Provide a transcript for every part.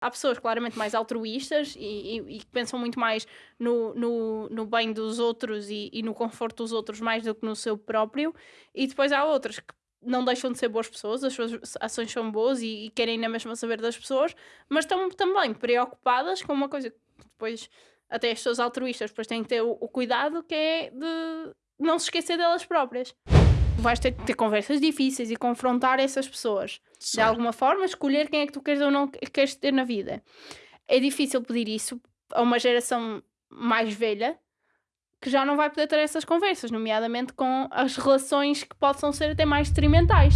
Há pessoas claramente mais altruístas e, que pensam muito mais no, no, no bem dos outros e, e no conforto dos outros mais do que no seu próprio. E depois há outras que não deixam de ser boas pessoas, as suas ações são boas e, e querem na mesma saber das pessoas, mas estão também preocupadas com uma coisa que depois até as pessoas altruístas depois têm que ter o, o cuidado que é de não se esquecer delas próprias. Vais ter que ter conversas difíceis e confrontar essas pessoas de alguma forma, escolher quem é que tu queres ou não queres ter na vida. É difícil pedir isso a uma geração mais velha que já não vai poder ter essas conversas, nomeadamente com as relações que possam ser até mais detrimentais.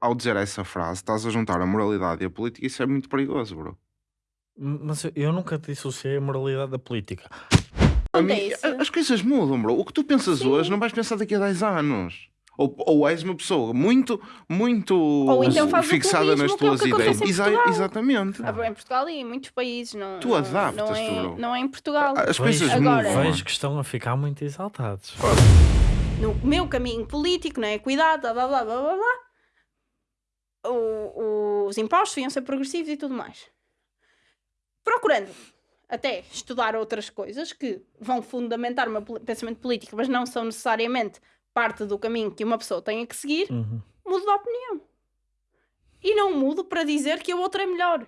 Ao dizer essa frase, estás a juntar a moralidade e a política, isso é muito perigoso, bro. Mas eu- eu nunca dissociei a moralidade da política. A mim- Acontece. a- as coisas mudam, bro. O que tu pensas Sim. hoje não vais pensar daqui a 10 anos. Ou, ou és uma pessoa muito, muito Ou então fixada nas clubismo, que é tuas que ideias. Exa- exatamente. Ah, Em Portugal e em muitos países. Não, Tu não- adaptas-te, não é, bro. não é em Portugal. As Vejo- coisas Agora- mudam. Vejo que estão a ficar muito exaltados. no meu caminho político, não é? Cuidado, blá blá blá blá blá. blá. O- os impostos deviam ser progressivos e tudo mais. Procurando até estudar outras coisas que vão fundamentar o meu pensamento político, mas não são necessariamente parte do caminho que uma pessoa tenha que seguir, Uhum. mudo de opinião. E não mudo para dizer que a outra é melhor.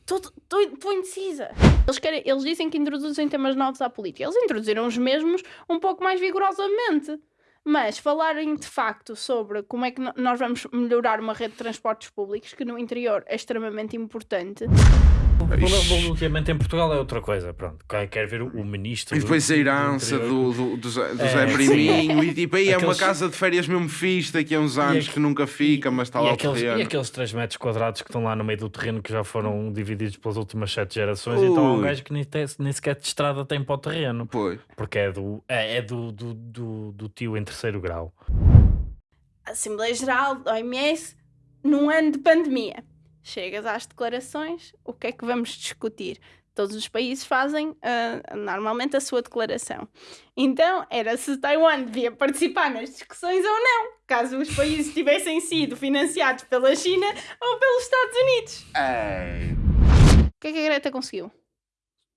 Estou indecisa. Eles, querem, eles dizem que introduzem temas novos à política. Eles introduziram os mesmos um pouco mais vigorosamente. Mas falarem de facto sobre como é que nós vamos melhorar uma rede de transportes públicos, que no interior é extremamente importante. Ultimamente em Portugal é outra coisa. Pronto, quer ver o, o ministro. E depois do- a herança do, do, do Zé, do É, Zé sim. Priminho e tipo, aí é uma casa de férias mesmo fixe daqui a uns anos que nunca fica, mas está e lá o aqueles, terreno. e aqueles 3 metros quadrados que estão lá no meio do terreno que já foram divididos pelas últimas 7 gerações, então há um Ui. gajo que nem, tem- nem sequer de estrada tem para o terreno, Pois. porque é do, é, é do, do, do, do tio em terceiro grau. Assembleia Geral da OMS num ano de pandemia. Chegas às declarações, o que é que vamos discutir? Todos os países fazem ah, normalmente a sua declaração. Então, era se Taiwan devia participar nas discussões ou não, caso os países tivessem sido financiados pela China ou pelos Estados Unidos. O que é que a Greta conseguiu?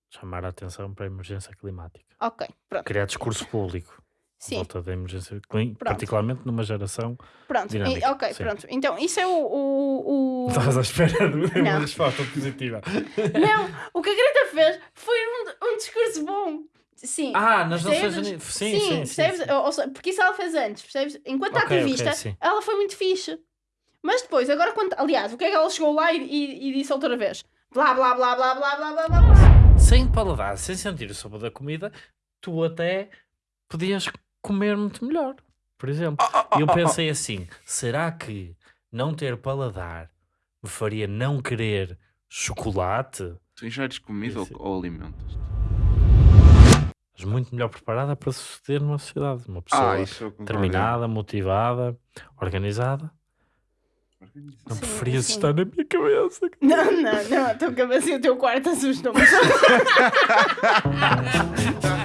Chamar a atenção para a emergência climática. Ok, pronto. Criar discurso público. Sim. Volta da emergência clínica, particularmente numa geração. Pronto. E, ok, Sim. pronto. Então, isso é o. o, o... Estavas à espera de uma resposta positiva. Não, o que a Greta fez foi um, um discurso bom. Sim. Ah, nas? Nações Unidas. Sim, sim, sim, percebes? Sim, sim. Porque isso ela fez antes, percebes? Enquanto okay, ativista, okay, ela foi muito fixe. Mas depois, agora quando. Aliás, o que é que ela chegou lá e, e, e disse outra vez? Blá, blá, blá, blá, blá, blá, blá, blá. Sem paladar, sem sentir o sabor da comida, tu até podias comer muito melhor. Por exemplo. Ah, E eu pensei assim: será que não ter paladar me faria não querer chocolate? Tu ingeres comida ou, ou alimentos? Mas muito melhor preparada para suceder numa sociedade. Uma pessoa Ah, determinada, motivada, organizada. Não Sim, preferias sim. estar na minha cabeça. Não, não, não. A tua cabeça e o teu quarto assustam-me.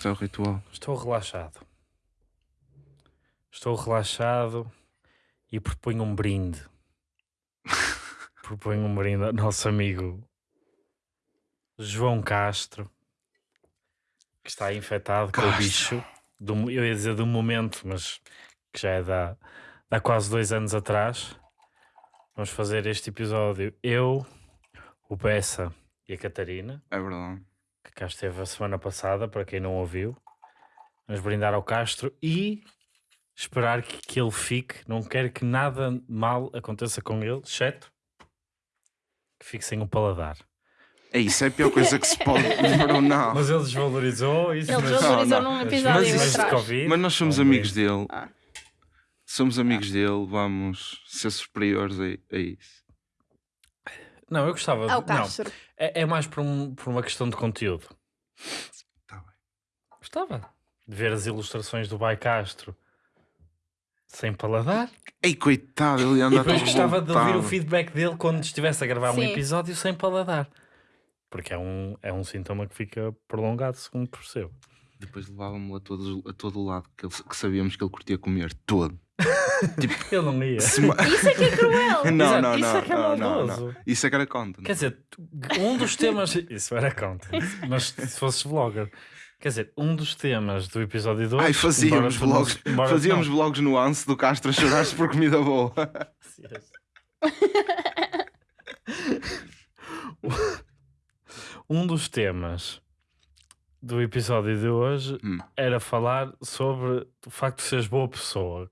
Isto é o ritual. Estou relaxado. Estou relaxado e proponho um brinde. proponho um brinde ao nosso amigo João Castro, que está infectado com o bicho. Do, eu ia dizer do momento, mas que já é da, há quase dois anos atrás. Vamos fazer este episódio. Eu, o Bessa e a Catarina É verdade. Que cá esteve a semana passada, para quem não ouviu. Vamos brindar ao Castro e esperar que, que ele fique. Não quero que nada mal aconteça com ele, exceto que fique sem o paladar. É isso, é a pior coisa que se pode. Bro, não. Mas ele desvalorizou isso. Ele mas- desvalorizou não, num mas- episódio mas de atrás. Covid, Mas nós somos é um amigos dele. Ah. Somos amigos dele, vamos ser superiores a, a isso. Não, eu gostava. de- Ao não, Castro. é, é mais por, um- por uma questão de conteúdo. Tá bem. Gostava de ver as ilustrações do Bai Castro sem paladar. Ei, coitado, ele E anda depois todo gostava de ouvir o feedback dele quando estivesse a gravar um Sim. episódio sem paladar. Porque é um, é um sintoma que fica prolongado, segundo percebo. Depois levava-me a, todos, a todo o lado que, ele- que sabíamos que ele curtia comer. Todo. Ele não ia. Isso é que é cruel. não, Exato, não, isso não, é que é não, não, maldoso. não. Isso é que era content. Quer dizer, um dos temas. Isso era content. Mas se fosses vlogger. Quer dizer, um dos temas do episódio 2. Ai, fazíamos vlogs, fazíamos vlogs nuance do Castro a chorar-se por comida boa. Um dos temas do episódio de hoje Hum. era falar sobre o facto de seres boa pessoa.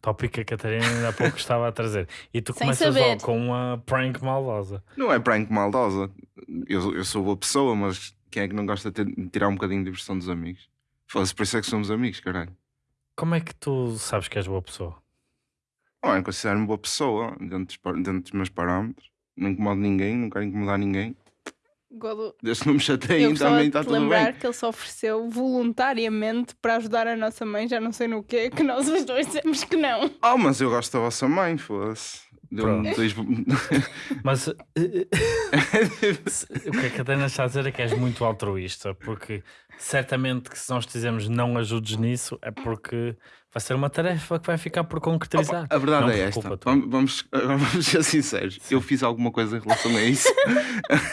Tópico que a Catarina ainda há pouco estava a trazer. E tu Sem começas saber. logo com uma prank maldosa. Não é prank maldosa. Eu, eu sou boa pessoa, mas quem é que não gosta de ter- de tirar um bocadinho de diversão dos amigos? Foda-se, por isso é que somos amigos, caralho. Como é que tu sabes que és boa pessoa? Não, eu considero-me boa pessoa dentro dos, par- dentro dos meus parâmetros. Não incomodo ninguém, não quero incomodar ninguém. Godo, Desde que não me chateiem também está tudo lembrar bem. que ele se ofereceu voluntariamente para ajudar a nossa mãe, já não sei no quê, que nós os dois dissemos que não. Oh, mas eu gosto da vossa mãe, foda-se. Deu-me Pronto. dois... Mas eh, eh, o que a Catarina está a dizer é que és muito altruísta, porque certamente que se nós te dizemos não ajudes nisso é porque vai ser uma tarefa que vai ficar por concretizar. A verdade Não é esta. Vamos, vamos, ser sinceros. Eu fiz alguma coisa em relação a isso.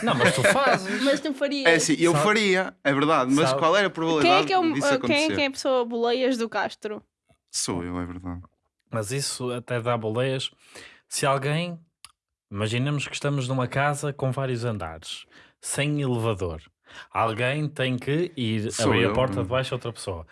Não, mas tu fazes. Mas tu farias. É assim, eu Sabe- faria, é verdade, mas Sabe- qual era a Quem probabilidade é, que é, o- disso quem é que é a pessoa boleias do Castro? Sou eu, é verdade. Mas isso até dá boleias. Se alguém, imaginemos que estamos numa casa com vários andares, sem elevador. Alguém tem que ir Sou abrir a eu, porta hum. de baixo a outra pessoa.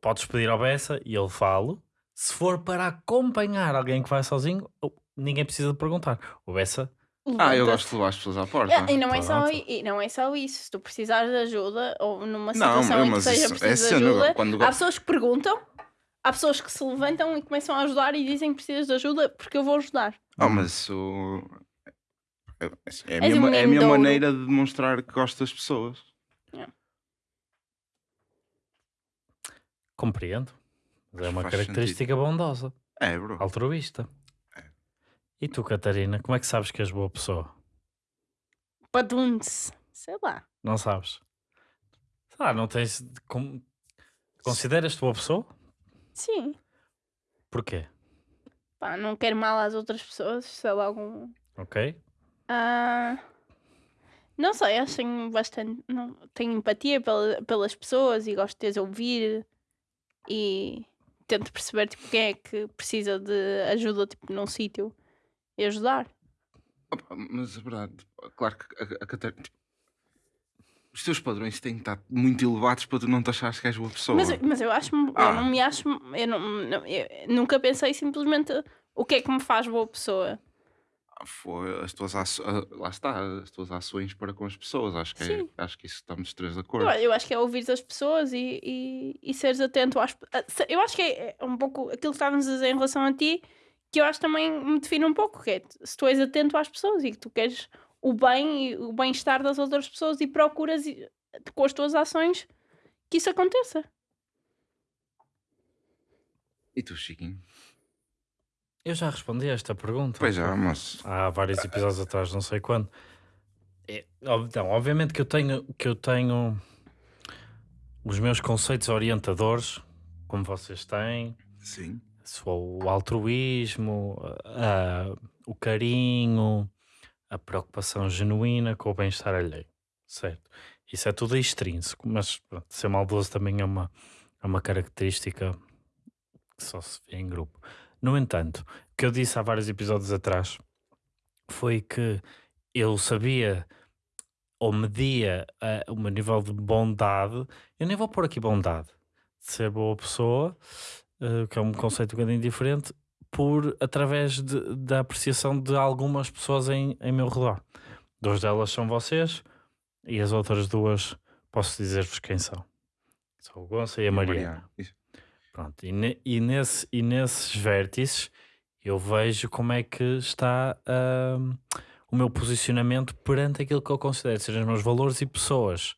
Podes pedir ao Bessa e ele fala. Se for para acompanhar alguém que vai sozinho, ninguém precisa de perguntar. O Bessa, Ah, eu gosto de levar as pessoas à porta. Ah, E não, é só, e não é só isso. Se tu precisares de ajuda ou numa Não, situação em que seja isso é preciso de cena, ajuda, quando- há pessoas que perguntam, há pessoas que se levantam e começam a ajudar e dizem que precisas de ajuda porque eu vou ajudar. Oh, mas isso é, é a minha, um é a minha ouro. maneira de demonstrar que gosto das pessoas. compreendo. Mas é uma Faz característica bondosa, É, bro. altruísta. E tu, Catarina, como é que sabes que és boa pessoa? Padunce. Sei lá. Não sabes? Ah, não tens. com- Consideras-te boa pessoa? Sim. Porquê? Pá, não quero mal às outras pessoas, sei lá, algum. Ok? Ah, não sei, acho que tenho bastante. Não, tenho empatia pela- pelas pessoas e gosto de as ouvir e tento perceber tipo, quem é que precisa de ajuda tipo, num sítio e ajudar. Opa, Mas é verdade, claro que a, a Catarina. tipo, os teus padrões têm que estar muito elevados para tu não te achares que és boa pessoa. Mas, mas eu acho eu Ah. não me acho. Eu, não, não- eu nunca pensei simplesmente o que é que me faz boa pessoa. Ah, Foi as tuas aço- ah, lá está, as tuas ações para com as pessoas. Acho que, é, acho que isso estamos os três de Eu, acordo. eu acho que é ouvir as pessoas e, e, e seres atento às. a- se- Eu acho que é é um pouco aquilo que estávamos a dizer em relação a ti, que eu acho também me define um pouco, que é se tu és atento às pessoas e que tu queres o bem e o bem-estar das outras pessoas e procuras com as tuas ações que isso aconteça. E tu, Chiquinho? Eu já respondi a esta pergunta. Pois já, mas. Há vários episódios atrás, não sei quando. É, então, obviamente que eu tenho que eu tenho os meus conceitos orientadores, como vocês têm, Sim. sou o altruísmo, a- o carinho, a preocupação genuína com o bem-estar alheio, certo? Isso é tudo extrínseco, mas pronto, ser maldoso também é uma, é uma característica que só se vê em grupo. No entanto, o que eu disse há vários episódios atrás foi que eu sabia ou media eh, o meu nível de bondade, eu nem vou pôr aqui bondade, de ser boa pessoa, eh, que é um conceito um bocadinho diferente, por através de- da apreciação de algumas pessoas em, em meu redor. Duas delas são vocês e as outras duas posso dizer-vos quem são. São o Gonça e a Mariana. Isso. Pronto, e, ne- e nesse, e nesses vértices eu vejo como é que está ahm, o meu posicionamento perante aquilo que eu considero serem os meus valores e pessoas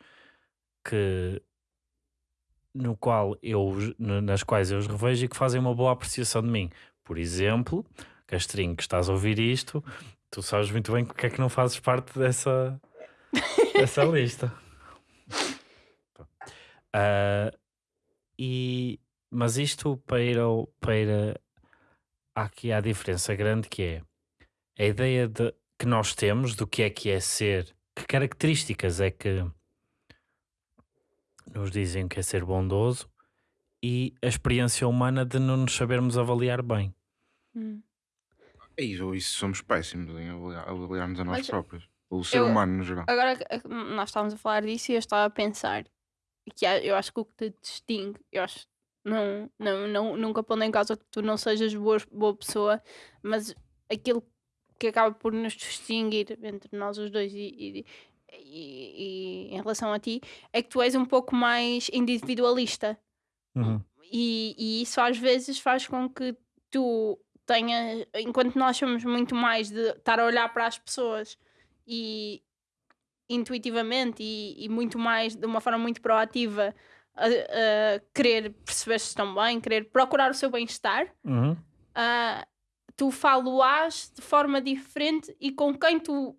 que no qual eu, nas quais eu os revejo e que fazem uma boa apreciação de mim. Por exemplo, Castrinho, que estás a ouvir isto, tu sabes muito bem porque é que não fazes parte dessa, dessa lista. Ah, e, mas isto para ir ao, para ir a- aqui há diferença grande que é a ideia de, que nós temos do que é que é ser, que características é que nos dizem que é ser bondoso e a experiência humana de não nos sabermos avaliar bem. Hum. É isso, isso somos péssimos em avaliar- avaliarmos a nós Mas próprios. O ser eu- humano no geral. Agora que- que nós estávamos a falar disso e eu estava a pensar que há- eu acho que o que te distingue, eu acho, não, não, não, nunca pondo em causa que tu não sejas boa, boa pessoa, mas aquilo que acaba por nos distinguir entre nós os dois e, e, e- e em relação a ti é que tu és um pouco mais individualista e, e isso às vezes faz com que tu tenhas, enquanto nós somos muito mais de estar a olhar para as pessoas e intuitivamente e, e muito mais de uma forma muito proativa a, a querer perceber se estão bem, querer procurar o seu bem-estar, Uhum. ah, tu falo-ás de forma diferente e com quem tu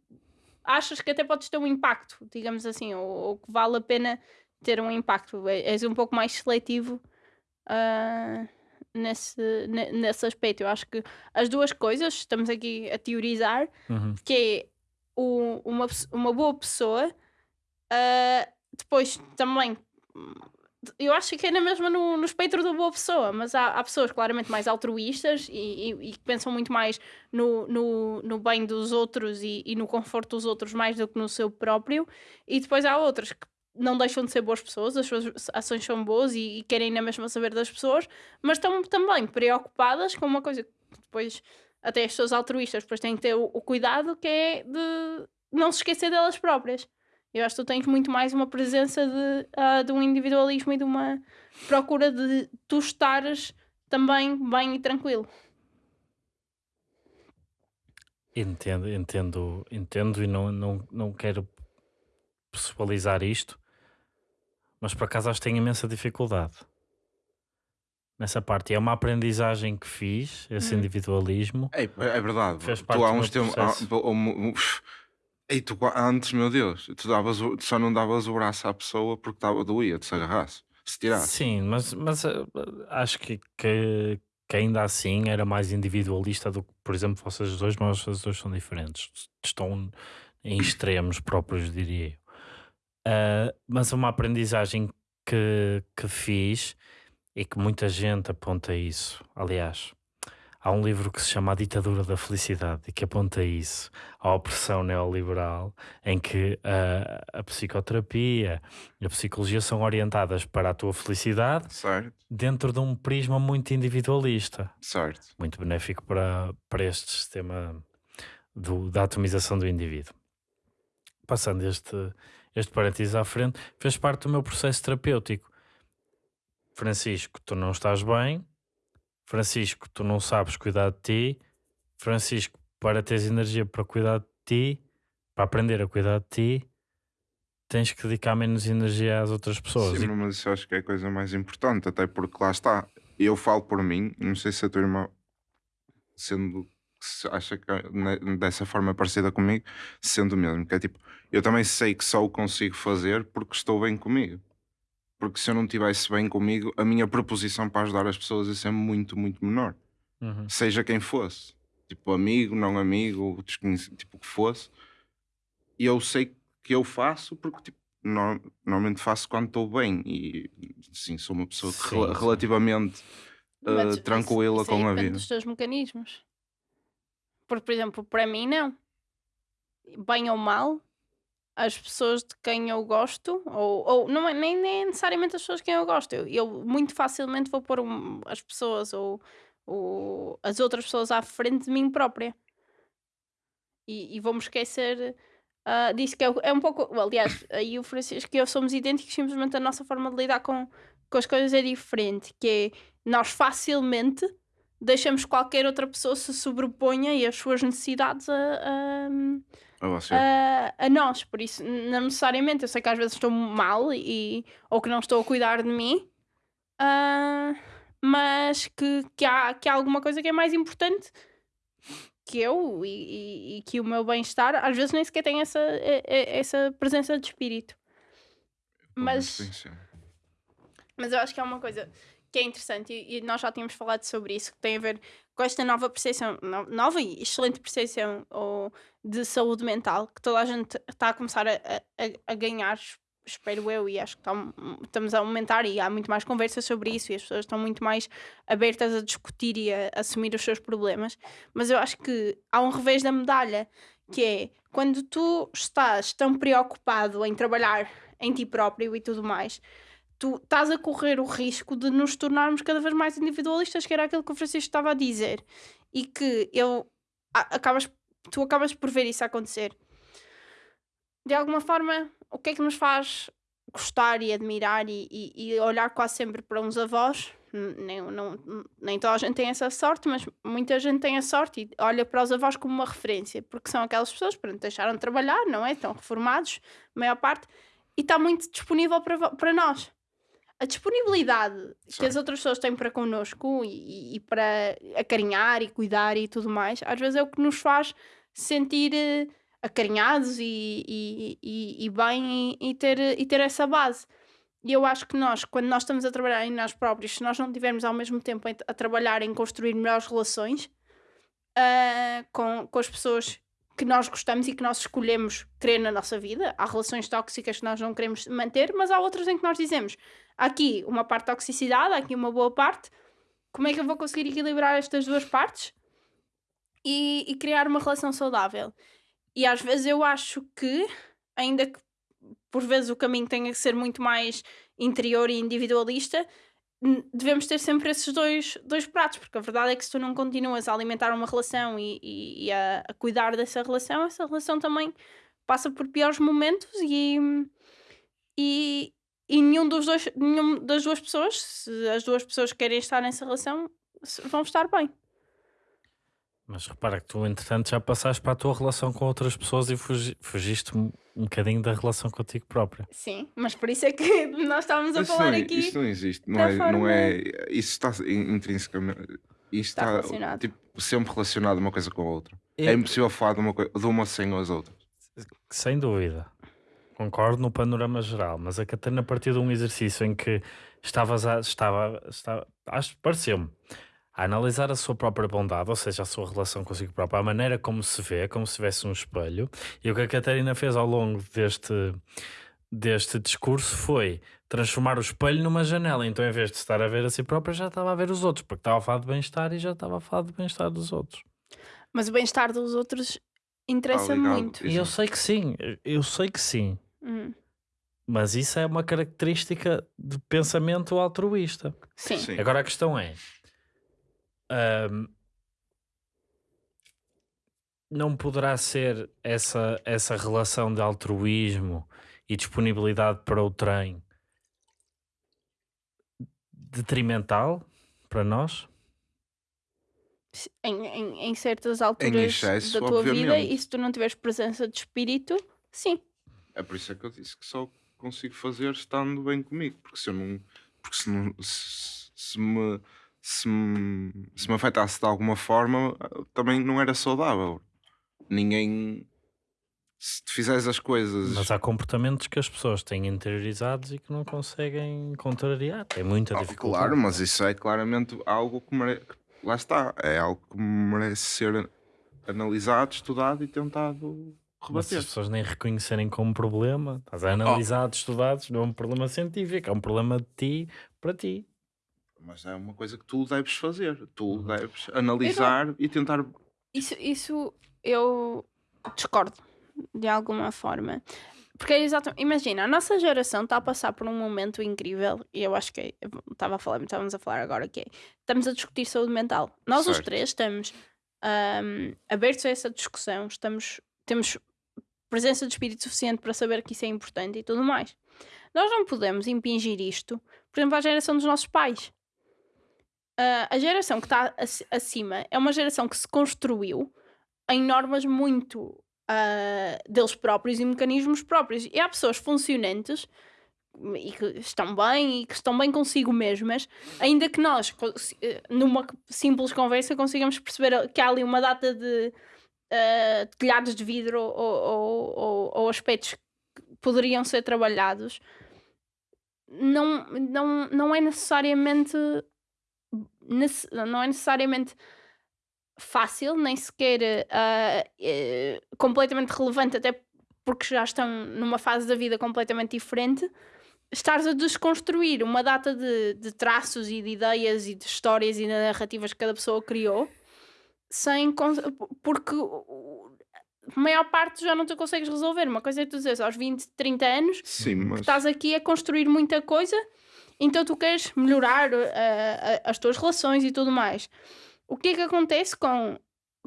achas que até podes ter um impacto, digamos assim, ou, ou que vale a pena ter um impacto. É- És um pouco mais seletivo ah, nesse, ne- nesse aspecto. Eu acho que as duas coisas, estamos aqui a teorizar, Uhum. que é o- uma, uma boa pessoa, ah, depois também. Eu acho que é na mesma no, no espectro da boa pessoa, mas há, há pessoas claramente mais altruístas e, e- e que pensam muito mais no, no, no bem dos outros e, e no conforto dos outros mais do que no seu próprio, e depois há outras que não deixam de ser boas pessoas, as suas ações são boas e, e querem na mesma saber das pessoas, mas estão também preocupadas com uma coisa que depois até as pessoas altruístas depois têm que ter o, o cuidado que é de não se esquecer delas próprias. Eu acho que tu tens muito mais uma presença de, ah, de um individualismo e de uma procura de tu estares também bem e tranquilo. Entendo, entendo, entendo e não, não, não quero pessoalizar isto, mas por acaso acho que tenho imensa dificuldade nessa parte. E É uma aprendizagem que fiz, esse Hum. individualismo. É, é verdade. Fez tu parte há do uns tempos. há- tu antes, meu Deus, tu, davas, tu só não davas o braço à pessoa porque tava, doía, se agarrasse, se tirasse. Sim, mas, mas eh, acho que, que, que ainda assim era mais individualista do que, por exemplo, vocês dois, mas vocês dois são diferentes. Estão em extremos próprios, diria eu. Ah, mas uma aprendizagem que, que fiz e que muita gente aponta isso. Aliás, há um livro que se chama A Ditadura da Felicidade e que aponta isso, a opressão neoliberal, em que ah, a psicoterapia e a psicologia são orientadas para a tua felicidade Certo, dentro de um prisma muito individualista, certo. muito benéfico para, para este sistema do- da atomização do indivíduo. Passando este, este parênteses à frente, fez parte do meu processo terapêutico. Francisco, tu não estás bem. Francisco, tu não sabes cuidar de ti. Francisco, para teres energia para cuidar de ti, para aprender a cuidar de ti, tens que dedicar menos energia às outras pessoas. Sim, mas isso acho que é a coisa mais importante, até porque lá está. Eu falo por mim, não sei se a tua irmã, sendo que acha que é ne- dessa forma parecida comigo, sendo o mesmo, que é tipo, eu também sei que só o consigo fazer porque estou bem comigo. Porque se eu não estivesse bem comigo, a minha proposição para ajudar as pessoas ia ser muito, muito menor. Uhum. Seja quem fosse. Tipo, amigo, não amigo, desconhecido, tipo, o que fosse. E eu sei que eu faço porque, tipo, no- normalmente faço quando estou bem. E, sim, sou uma pessoa Sim, sim. relativamente Mas uh, isso- tranquila com a depende vida. dos teus mecanismos. Porque, por exemplo, para mim, não. Bem ou mal, as pessoas de quem eu gosto, ou, ou não é nem, nem necessariamente as pessoas de quem eu gosto, eu, eu muito facilmente vou pôr um- as pessoas ou, ou as outras pessoas à frente de mim própria. E, e vou-me esquecer ah, disso que é, é um pouco. Aliás, aí o Francisco e eu somos idênticos, simplesmente a nossa forma de lidar com, com as coisas é diferente, que é nós facilmente deixamos que qualquer outra pessoa se sobreponha e as suas necessidades a, a, A você. a, a nós. Por isso, não necessariamente, eu sei que às vezes estou mal e, ou que não estou a cuidar de mim, ah, mas que, que, há, que há alguma coisa que é mais importante que eu e, e, e que o meu bem-estar às vezes nem sequer tem essa, essa presença de espírito. Mas-. Mas eu acho que é uma coisa que é interessante e, e nós já tínhamos falado sobre isso, que tem a ver com esta nova percepção, no- nova e excelente percepção ou, de saúde mental, que toda a gente está a começar a, a- a ganhar, es- espero eu, e acho que tá estamos a aumentar e há muito mais conversas sobre isso e as pessoas estão muito mais abertas a discutir e a, assumir os seus problemas. Mas eu acho que há um revés da medalha, que é quando tu estás tão preocupado em trabalhar em ti próprio e tudo mais, tu estás a correr o risco de nos tornarmos cada vez mais individualistas, que era aquilo que o Francisco estava a dizer, e que eu acabas, tu acabas por ver isso acontecer. De alguma forma, o que é que nos faz gostar e admirar e, e- e olhar quase sempre para uns avós? Nem, não, nem toda a gente tem essa sorte, mas muita gente tem a sorte e olha para os avós como uma referência, porque são aquelas pessoas que deixaram de trabalhar, não é? Estão reformados, a maior parte, e está muito disponível para, para nós a disponibilidade que as outras pessoas têm para connosco e, e- para acarinhar e cuidar e tudo mais, às vezes é o que nos faz sentir eh, acarinhados e, e, e, bem e, ter, e ter essa base. E eu acho que nós, quando nós estamos a trabalhar em nós próprios, se nós não tivermos ao mesmo tempo em- a trabalhar em construir melhores relações ah, com, com as pessoas que nós gostamos e que nós escolhemos querer na nossa vida, há relações tóxicas que nós não queremos manter, mas há outras em que nós dizemos aqui uma parte de toxicidade, aqui uma boa parte. Como é que eu vou conseguir equilibrar estas duas partes e, e criar uma relação saudável? E às vezes eu acho que, ainda que por vezes o caminho tenha que ser muito mais interior e individualista, devemos ter sempre esses dois, dois pratos, porque a verdade é que se tu não continuas a alimentar uma relação e, e- e a, a cuidar dessa relação, essa relação também passa por piores momentos e, e, e nenhum dos dois, nenhum das duas pessoas, se as duas pessoas que querem estar nessa relação, vão estar bem. Mas repara que tu, entretanto, já passaste para a tua relação com outras pessoas e fugi- fugiste um, um bocadinho da relação contigo própria. Sim, mas por isso é que nós estávamos a Isso falar não, aqui. Isso não existe. Não é, não forma- é, isso está in- intrinsecamente. Isso Está está, relacionado. tipo, sempre relacionado uma coisa com a outra. É- É impossível falar de uma, coi- de uma sem as outras. Sem dúvida. Concordo no panorama geral, mas a Catarina, a partir de um exercício em que estavas a, estava, estava, acho que pareceu-me, a analisar a sua própria bondade, ou seja, a sua relação consigo própria, a maneira como se vê, como se tivesse um espelho, e o que a Catarina fez ao longo deste, deste discurso foi transformar o espelho numa janela. Então, em vez de estar a ver a si própria, já estava a ver os outros, porque estava a falar de bem-estar e já estava a falar de bem-estar dos outros. Mas o bem-estar dos outros interessa ligado. muito. E eu sei que sim, eu sei que sim. Hum, Mas isso é uma característica de pensamento altruísta. Sim. Sim. Agora a questão é: ahm, não poderá ser essa, essa relação de altruísmo e disponibilidade para o trem detrimental para nós? Em, em, em certas alturas excesso, da tua vida, obviamente. e se tu não tiveres presença de espírito, sim. É por isso é que eu disse que só consigo fazer estando bem comigo. Porque se eu não. Porque se, não, se, se me. Se me, se me afetasse de alguma forma, também não era saudável. Ninguém. Se tu fizeres as coisas. Mas há comportamentos que as pessoas têm interiorizados e que não conseguem contrariar. Tem muita Ah, dificuldade. Claro, mas isso é claramente algo que merece. Lá está, é algo que merece ser analisado, estudado e tentado Mas se rebater. as pessoas nem reconhecerem como problema, estás a analisar, estudados, não é um problema científico, é um problema de ti para ti. Mas é uma coisa que tu deves fazer. Tu Uhum. deves analisar e tentar. Isso, isso eu discordo de alguma forma. Porque é exatamente, imagina, a nossa geração está a passar por um momento incrível e eu acho que é- estava a falar, estávamos a falar agora que é, estamos a discutir saúde mental. Nós os Certo. três estamos ahm, abertos a essa discussão, estamos, temos presença de espírito suficiente para saber que isso é importante e tudo mais. Nós não podemos impingir isto, por exemplo, à geração dos nossos pais. Ah, a geração que está ac- acima é uma geração que se construiu em normas muito ah, deles próprios e mecanismos próprios. E há pessoas funcionantes, e que estão bem e que estão bem consigo mesmas, ainda que nós, numa simples conversa, consigamos perceber que há ali uma data de eh, telhados de vidro ou, ou, ou- ou aspectos que poderiam ser trabalhados, não, não, não é necessariamente nece- não é necessariamente fácil, nem sequer eh, completamente relevante, até porque já estão numa fase da vida completamente diferente, estares a desconstruir uma data de, de traços e de ideias e de histórias e de narrativas que cada pessoa criou, sem porque a maior parte já não tu consegues resolver. Uma coisa é tu dizeres aos 20, 30 anos Sim, mas. estás aqui a construir muita coisa, então tu queres melhorar uh, as tuas relações e tudo mais. O que é que acontece com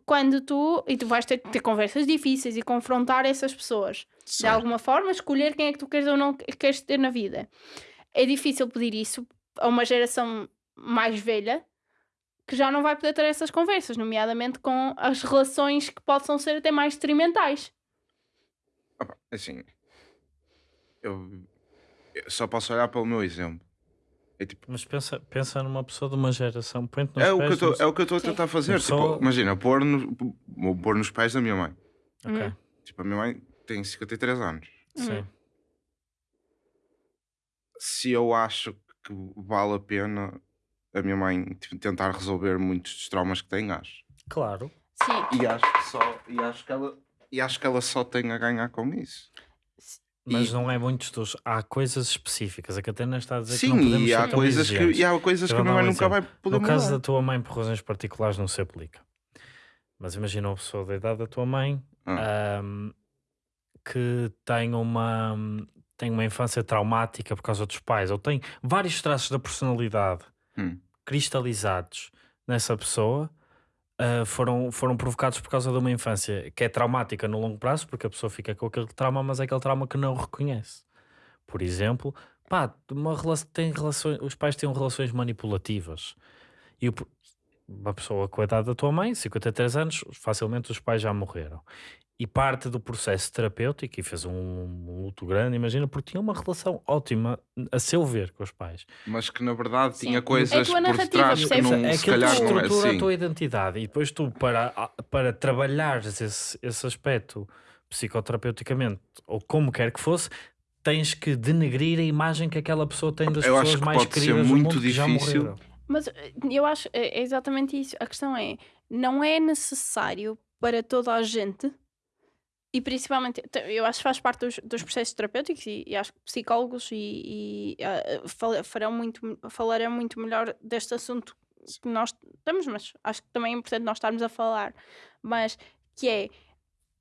quando tu e tu vais ter ter conversas difíceis e confrontar essas pessoas de alguma forma, escolher quem é que tu queres ou não queres ter na vida. É difícil pedir isso a uma geração mais velha que já não vai poder ter essas conversas, nomeadamente com as relações que possam ser até mais detrimentais. Pá, Assim, eu, eu só posso olhar pelo meu exemplo. É tipo, Mas pensa, pensa numa pessoa de uma geração, põe-te nos é o, que eu pés tô, de é o que eu estou a tentar fazer. Tipo, pessoa- imagina, pôr, no, pôr nos pés da minha mãe. Ok, Hum. Tipo, a minha mãe tem 53 anos. sim. Se eu acho que vale a pena a minha mãe tipo, tentar resolver muitos dos traumas que tem, acho. Claro. Sim. E acho que só, e acho que ela, e acho que ela só tem a ganhar com isso. Mas E- não é muitos dos. Há coisas específicas. A Catarina está a dizer que Sim, não podemos e ser há, tão coisas que, e há coisas que a minha mãe um nunca vai poder No caso mudar. da tua mãe, por razões particulares, não se aplica. Mas imagina uma pessoa da idade da tua mãe Ah. ahm, que tem uma, tem uma infância traumática por causa dos pais, ou tem vários traços da personalidade Hum. cristalizados nessa pessoa. ah, foram, foram provocados por causa de uma infância que é traumática no longo prazo, porque a pessoa fica com aquele trauma, mas é aquele trauma que não reconhece. Por exemplo, pá, uma relação, tem relações, os pais têm relações manipulativas. E o, uma pessoa com a idade da tua mãe, 53 anos, facilmente os pais já morreram. E parte do processo terapêutico, e fez um, um luto grande, imagina, porque tinha uma relação ótima, a seu ver, com os pais. Mas que na verdade Sim. tinha É a coisas tua por detrás que não, é se calhar não é estrutura assim. a tua identidade. E depois tu, para, para trabalhares esse, esse aspecto psicoterapeuticamente, ou como quer que fosse, tens que denegrir a imagem que aquela pessoa tem das Eu acho pessoas que mais pode ser queridas do muito mundo que já difícil. morreram. Mas eh, eu acho é é exatamente isso. A questão é, não é necessário para toda a gente, e principalmente, te- eu acho que faz parte dos, dos processos terapêuticos e, e acho que psicólogos e, e, fala- farão muito, falarão muito melhor deste assunto que nós estamos, mas acho que também é importante nós estarmos a falar. Mas que é,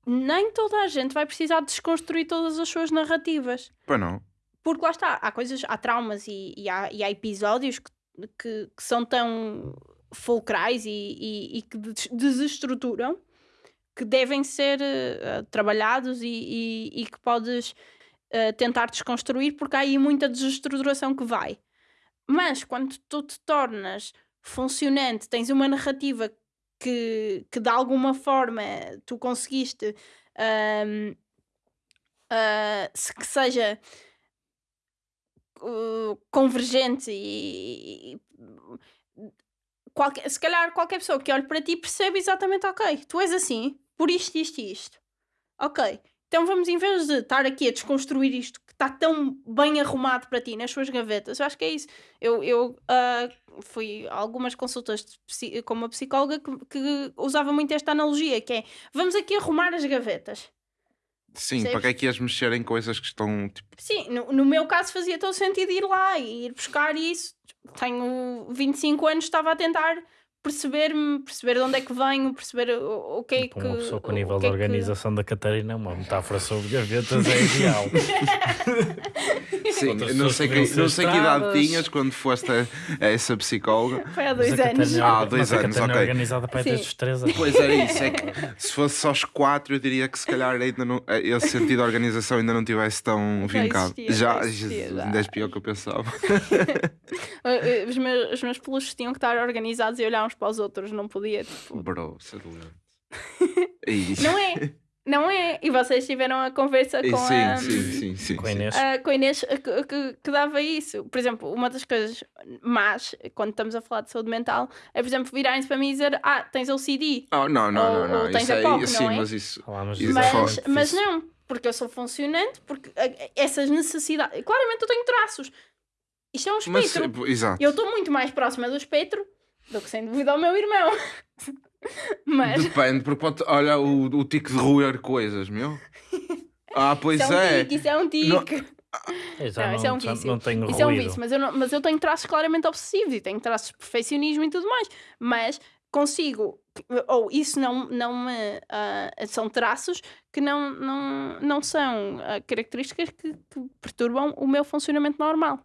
nem toda a gente vai precisar desconstruir todas as suas narrativas Pois não. porque lá está, há coisas, há traumas e, e há, há episódios que, que, que são tão fulcrais e, e, que des- desestruturam que devem ser eh, trabalhados e, e, e que podes eh, tentar desconstruir porque há aí muita desestruturação que vai. Mas quando tu te tornas funcionante, tens uma narrativa que, que de alguma forma tu conseguiste ahm, ah, se- que seja uh, convergente e, e- qualquer, se calhar qualquer pessoa que olhe para ti percebe exatamente, ok, tu és assim, por isto, isto e isto. Ok, então vamos, em vez de estar aqui a desconstruir isto que está tão bem arrumado para ti nas suas gavetas, eu acho que é isso. Eu, eu ah, fui a algumas consultas com uma psicóloga que, que usava muito esta analogia, que é, vamos aqui arrumar as gavetas. Sim, Percebes? para que é que ias mexer em coisas que estão tipo. Sim, no, no meu caso fazia todo sentido ir lá e ir buscar isso. Tenho 25 anos, estava a tentar perceber-me, perceber de onde é que venho, perceber o, o que é que. Para uma pessoa com o o nível que de é que- organização da Catarina, uma metáfora sobre gavetas é ideal. Sim, não sei, que, não sei que idade tinhas quando foste a, a essa psicóloga. Foi há dois anos. Catarina- Ah, dois anos, é ok. organizada para desde os 3 anos. Pois era isso, é que se fosse só aos quatro, eu diria que se calhar ainda não, esse sentido de organização ainda não tivesse tão vincado. Já, ainda és pior que eu pensava. Os meus, os meus peluches tinham que estar organizados e olhar para os outros, não podia. Tipo, Bro, é. É não é. Não é? E vocês tiveram a conversa com sim, a. sim, sim, sim, Com a sim. Inês. a- com a Inês eh, que, que- que dava isso. Por exemplo, uma das coisas más quando estamos a falar de saúde mental é, por exemplo, virarem-se para mim e dizer: Ah, tens OCD. Oh, não, não, Ou- não, não. ou tens Isso a aí, POC, sim, não é? mas isso. Isso é é. Mas, mas difícil. não, porque eu sou funcionante, porque eh, essas necessidades. Claramente eu tenho traços. Isto é um Mas, espectro. exato. Eu estou muito mais próxima do espectro do que sem dúvida ao meu irmão. Mas Depende, porque pode. Olha o, o tique de roer coisas, meu. Ah, pois isso é um é. tique, isso é um tique. Não- já Não, isso é um vício. não tenho Isso é um ruído. vício, mas eu, não- mas eu tenho traços claramente obsessivos e tenho traços de perfeccionismo e tudo mais. Mas consigo, ou isso não, não me. ah, são traços que não, não, não são ah, características que, que perturbam o meu funcionamento normal.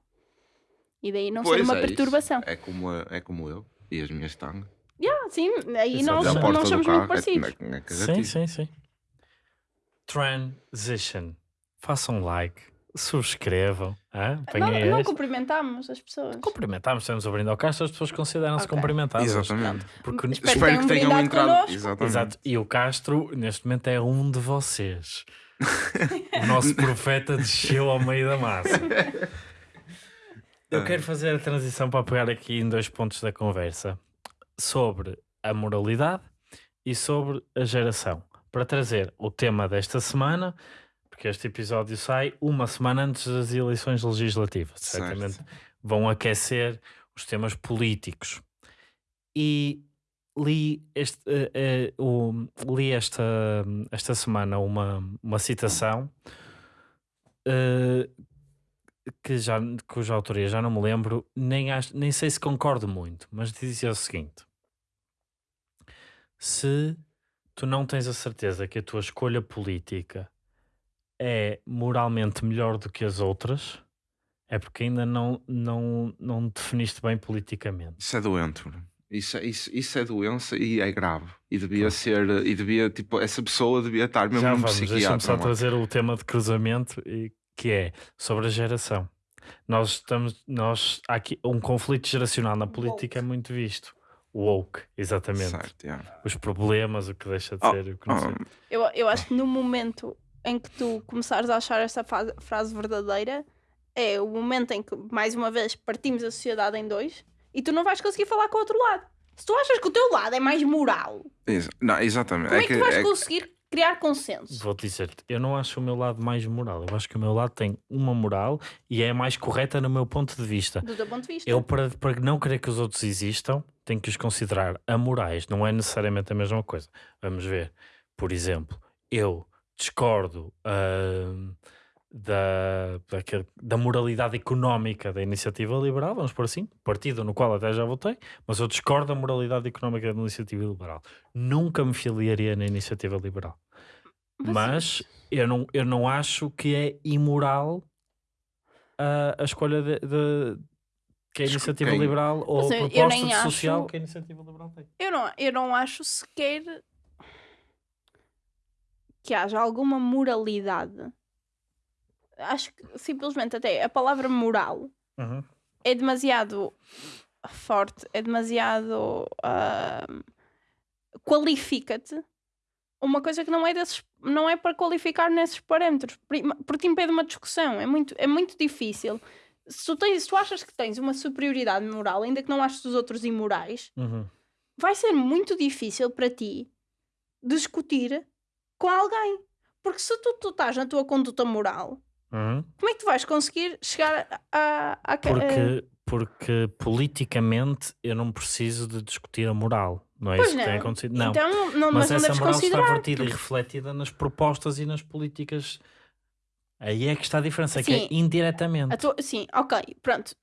E daí não ser Pois uma é isso. perturbação. É como, é como eu e as minhas tangas. Ah, sim, aí Exato. nós, nós somos muito parecidos. É, é, é Sim, sim, sim. Transition. Façam like, subscrevam. hã? Não, não este. cumprimentamos as pessoas. Cumprimentamos, estamos a brindar ao Castro, as pessoas consideram-se Ok. cumprimentadas. Exatamente. Porque, Espero Espero que que tenham entrado. connosco. Exatamente. Exato. E o Castro, neste momento, é um de vocês. o nosso profeta desceu ao meio da massa. Eu quero fazer a transição para pegar aqui em dois pontos da conversa sobre a moralidade e sobre a geração. Para trazer o tema desta semana, porque este episódio sai uma semana antes das eleições legislativas. Certo. Certamente vão aquecer os temas políticos. E li, este, eh, eh, o- li esta, esta semana uma, uma citação eh, que já, cuja autoria já não me lembro, nem, acho, nem sei se concordo muito, mas dizia o seguinte: se tu não tens a certeza que a tua escolha política é moralmente melhor do que as outras, é porque ainda não, não, não definiste bem politicamente. Isso é doente. Isso, é- isso, isso é doença e é grave. E devia ser, e devia, tipo, essa pessoa devia estar mesmo Já num vamos, deixa-me psiquiatra. só mano. trazer o tema de cruzamento e- que é sobre a geração. Nós estamos, nós, há aqui um conflito geracional na política é muito visto. Woke, exatamente. Certo, yeah. Os problemas, o que deixa de Oh, ser, o que não oh, Eu, eu acho que no momento em que tu começares a achar esta fa- frase verdadeira, é o momento em que, mais uma vez, partimos a sociedade em dois e tu não vais conseguir falar com o outro lado. Se tu achas que o teu lado é mais moral, exa- não, exatamente. como é que, tu vais é que- conseguir criar consenso? Vou dizer-te, eu não acho o meu lado mais moral. Eu acho que o meu lado tem uma moral e é mais correta no meu ponto de vista. Do teu ponto de vista. Eu, para, para não querer que os outros existam, tenho que os considerar amorais. Não é necessariamente a mesma coisa. Vamos ver. Por exemplo, eu discordo ahm, da, daquele- da moralidade económica da iniciativa liberal, vamos por assim, partido no qual até já votei, mas eu discordo da moralidade económica da iniciativa liberal. Nunca me filiaria na iniciativa liberal. Mas eu não, eu não acho que é imoral a, a escolha de, de- que a iniciativa liberal ou Mas a eu- eu proposta nem de acho- social que a iniciativa liberal tem. Eu não, eu não acho sequer que haja alguma moralidade. Acho que simplesmente até a palavra moral Uhum. é demasiado forte, é demasiado ah, qualifica-te uma coisa que não é desses, não é para qualificar nesses parâmetros, porque impede uma discussão, é muito, é muito difícil. Se tu, tens, se tu achas que tens uma superioridade moral, ainda que não aches os outros imorais, Uhum. vai ser muito difícil para ti discutir com alguém. Porque se tu, tu estás na tua conduta moral, Uhum. como é que tu vais conseguir chegar a. a, a Porque, porque politicamente eu não preciso de discutir a moral. Não é Pois isso que tem não. acontecido. Não. Então, não, mas, mas, não essa deves moral está vertida e refletida nas propostas e nas políticas. Aí é que está a diferença, é que Sim. é indiretamente. Tua- sim, ok, pronto.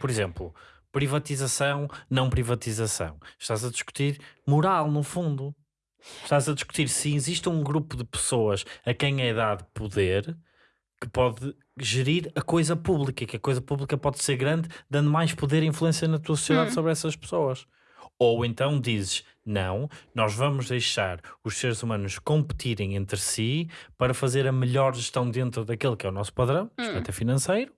Por exemplo, privatização, não privatização. Estás a discutir moral, no fundo. Estás a discutir se existe um grupo de pessoas a quem é dado poder que pode gerir a coisa pública, que a coisa pública pode ser grande, dando mais poder e influência na tua sociedade Hum. sobre essas pessoas. Ou então dizes, não, nós vamos deixar os seres humanos competirem entre si para fazer a melhor gestão dentro daquele que é o nosso padrão, Hum. aspecto financeiro,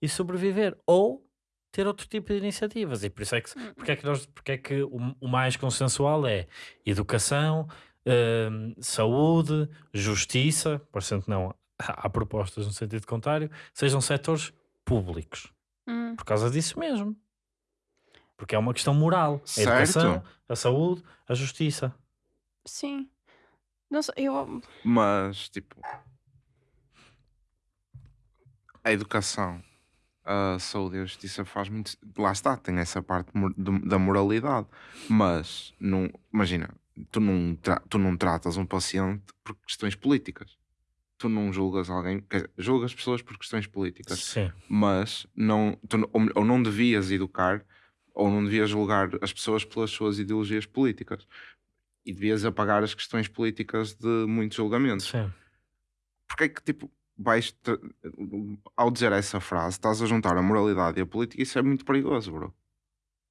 e sobreviver. Ou ter outro tipo de iniciativas. E por isso é que, Hum. porque é que, nós, porque é que o, o mais consensual é educação, hum, saúde, justiça, parecendo que não há propostas no sentido contrário, sejam setores públicos. Hum. Por causa disso mesmo. Porque é uma questão moral. A Certo. educação, a saúde, a justiça. Sim. Não sei, eu. Mas, tipo, a educação, a saúde e a justiça faz muito. Lá está, tem essa parte da moralidade. Mas, não, imagina, tu não, tra- tu não tratas um paciente por questões políticas. Tu não julgas alguém, quer dizer, julgas pessoas por questões políticas. Sim. mas não, tu ou, ou não devias educar ou não devias julgar as pessoas pelas suas ideologias políticas e devias apagar as questões políticas de muitos julgamentos. Sim. Porque é que, tipo, vais ao dizer essa frase, estás a juntar a moralidade e a política, isso é muito perigoso, bro.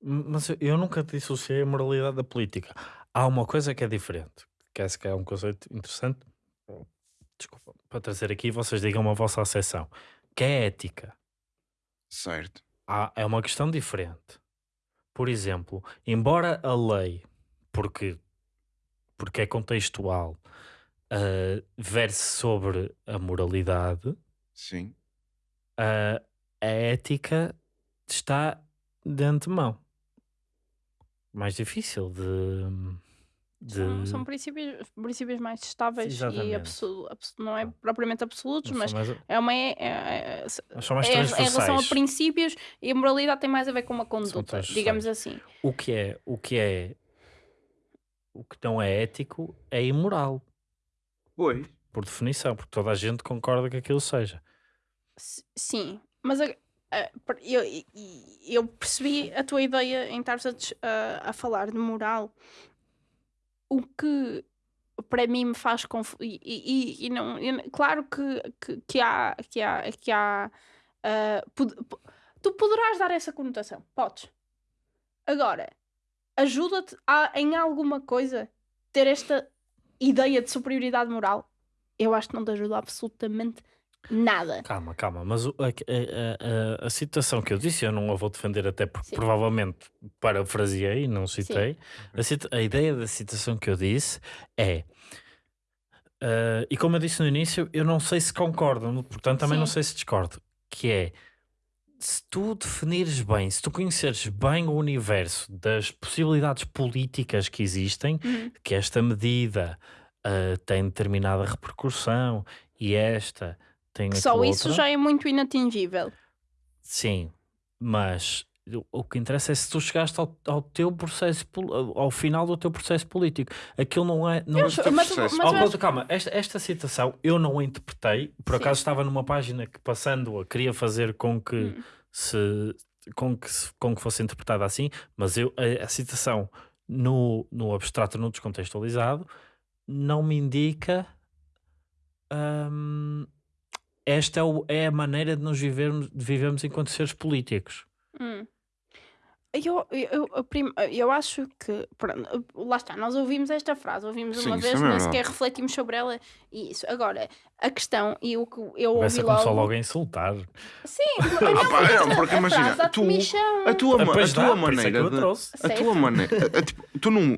Mas eu- nunca dissociei a moralidade da política. Há uma coisa que é diferente, que esse que é um conceito interessante. Desculpa, para trazer aqui, vocês digam a vossa acessão, que é ética. Certo. Há- é uma questão diferente. Por exemplo, embora a lei, porque, porque é contextual, ah, verse sobre a moralidade, Sim. a, a ética está de antemão. Mais difícil de. De... São, são princípios, princípios mais estáveis e Exatamente. absolu, abso- não é propriamente absolutos, não mas são mais, é uma. É, é, é- mas são mais é em relação a princípios e a moralidade tem mais a ver com uma conduta, digamos assim. O que é, o que é, o que não é ético é imoral, Pois. por definição, porque toda a gente concorda que aquilo seja. S- Sim, mas a- a- eu, e- e- eu percebi a tua ideia em estar a- a falar de moral. O que para mim me faz confundir. E, e- e não, não- claro que, que, que há. Que há, que há ah, pod- po- tu poderás dar essa conotação, podes. Agora, ajuda-te a- em alguma coisa ter esta ideia de superioridade moral? Eu acho que não te ajuda absolutamente nada. Calma, calma, mas o- a, a- a- a situação que eu disse, eu não a vou defender até porque Sim. provavelmente parafraseei, não citei. A, cita- a ideia da citação que eu disse é. ah, e como eu disse no início, eu não sei se concordo, portanto também não Sim. sei se discordo. Que é se tu definires bem, se tu conheceres bem o universo das possibilidades políticas que existem, Uhum. que esta medida ah, tem determinada repercussão e esta tem só isso outra. já é muito inatingível. Sim, mas o- o que interessa é se tu chegaste ao, ao teu processo, ao final do teu processo político. Aquilo não é. Não Eu é- mas, mas eu contra- acho- calma, esta, esta citação eu não a interpretei. Por Sim. acaso estava numa página que, passando-a, queria fazer com que, Hum. se, com que, com que fosse interpretada assim, mas eu, a, a citação no, no abstrato, no descontextualizado, não me indica. hum, esta é, o- é a maneira de nos vivermos, de vivermos enquanto seres políticos. Hum. Eu, eu, eu, prim- eu acho que. pronto, lá está, nós ouvimos esta frase, ouvimos Sim, uma vez, é nem sequer refletimos sobre ela e isso. Agora, a questão e o que eu Começa ouvi começou logo. logo a insultar. Sim, Ah, pá, não, porque a imagina, dá-te tu-. A tua, ma- a dá, tua é que maneira a de. A tua maneira. a- a- tipo, tu não.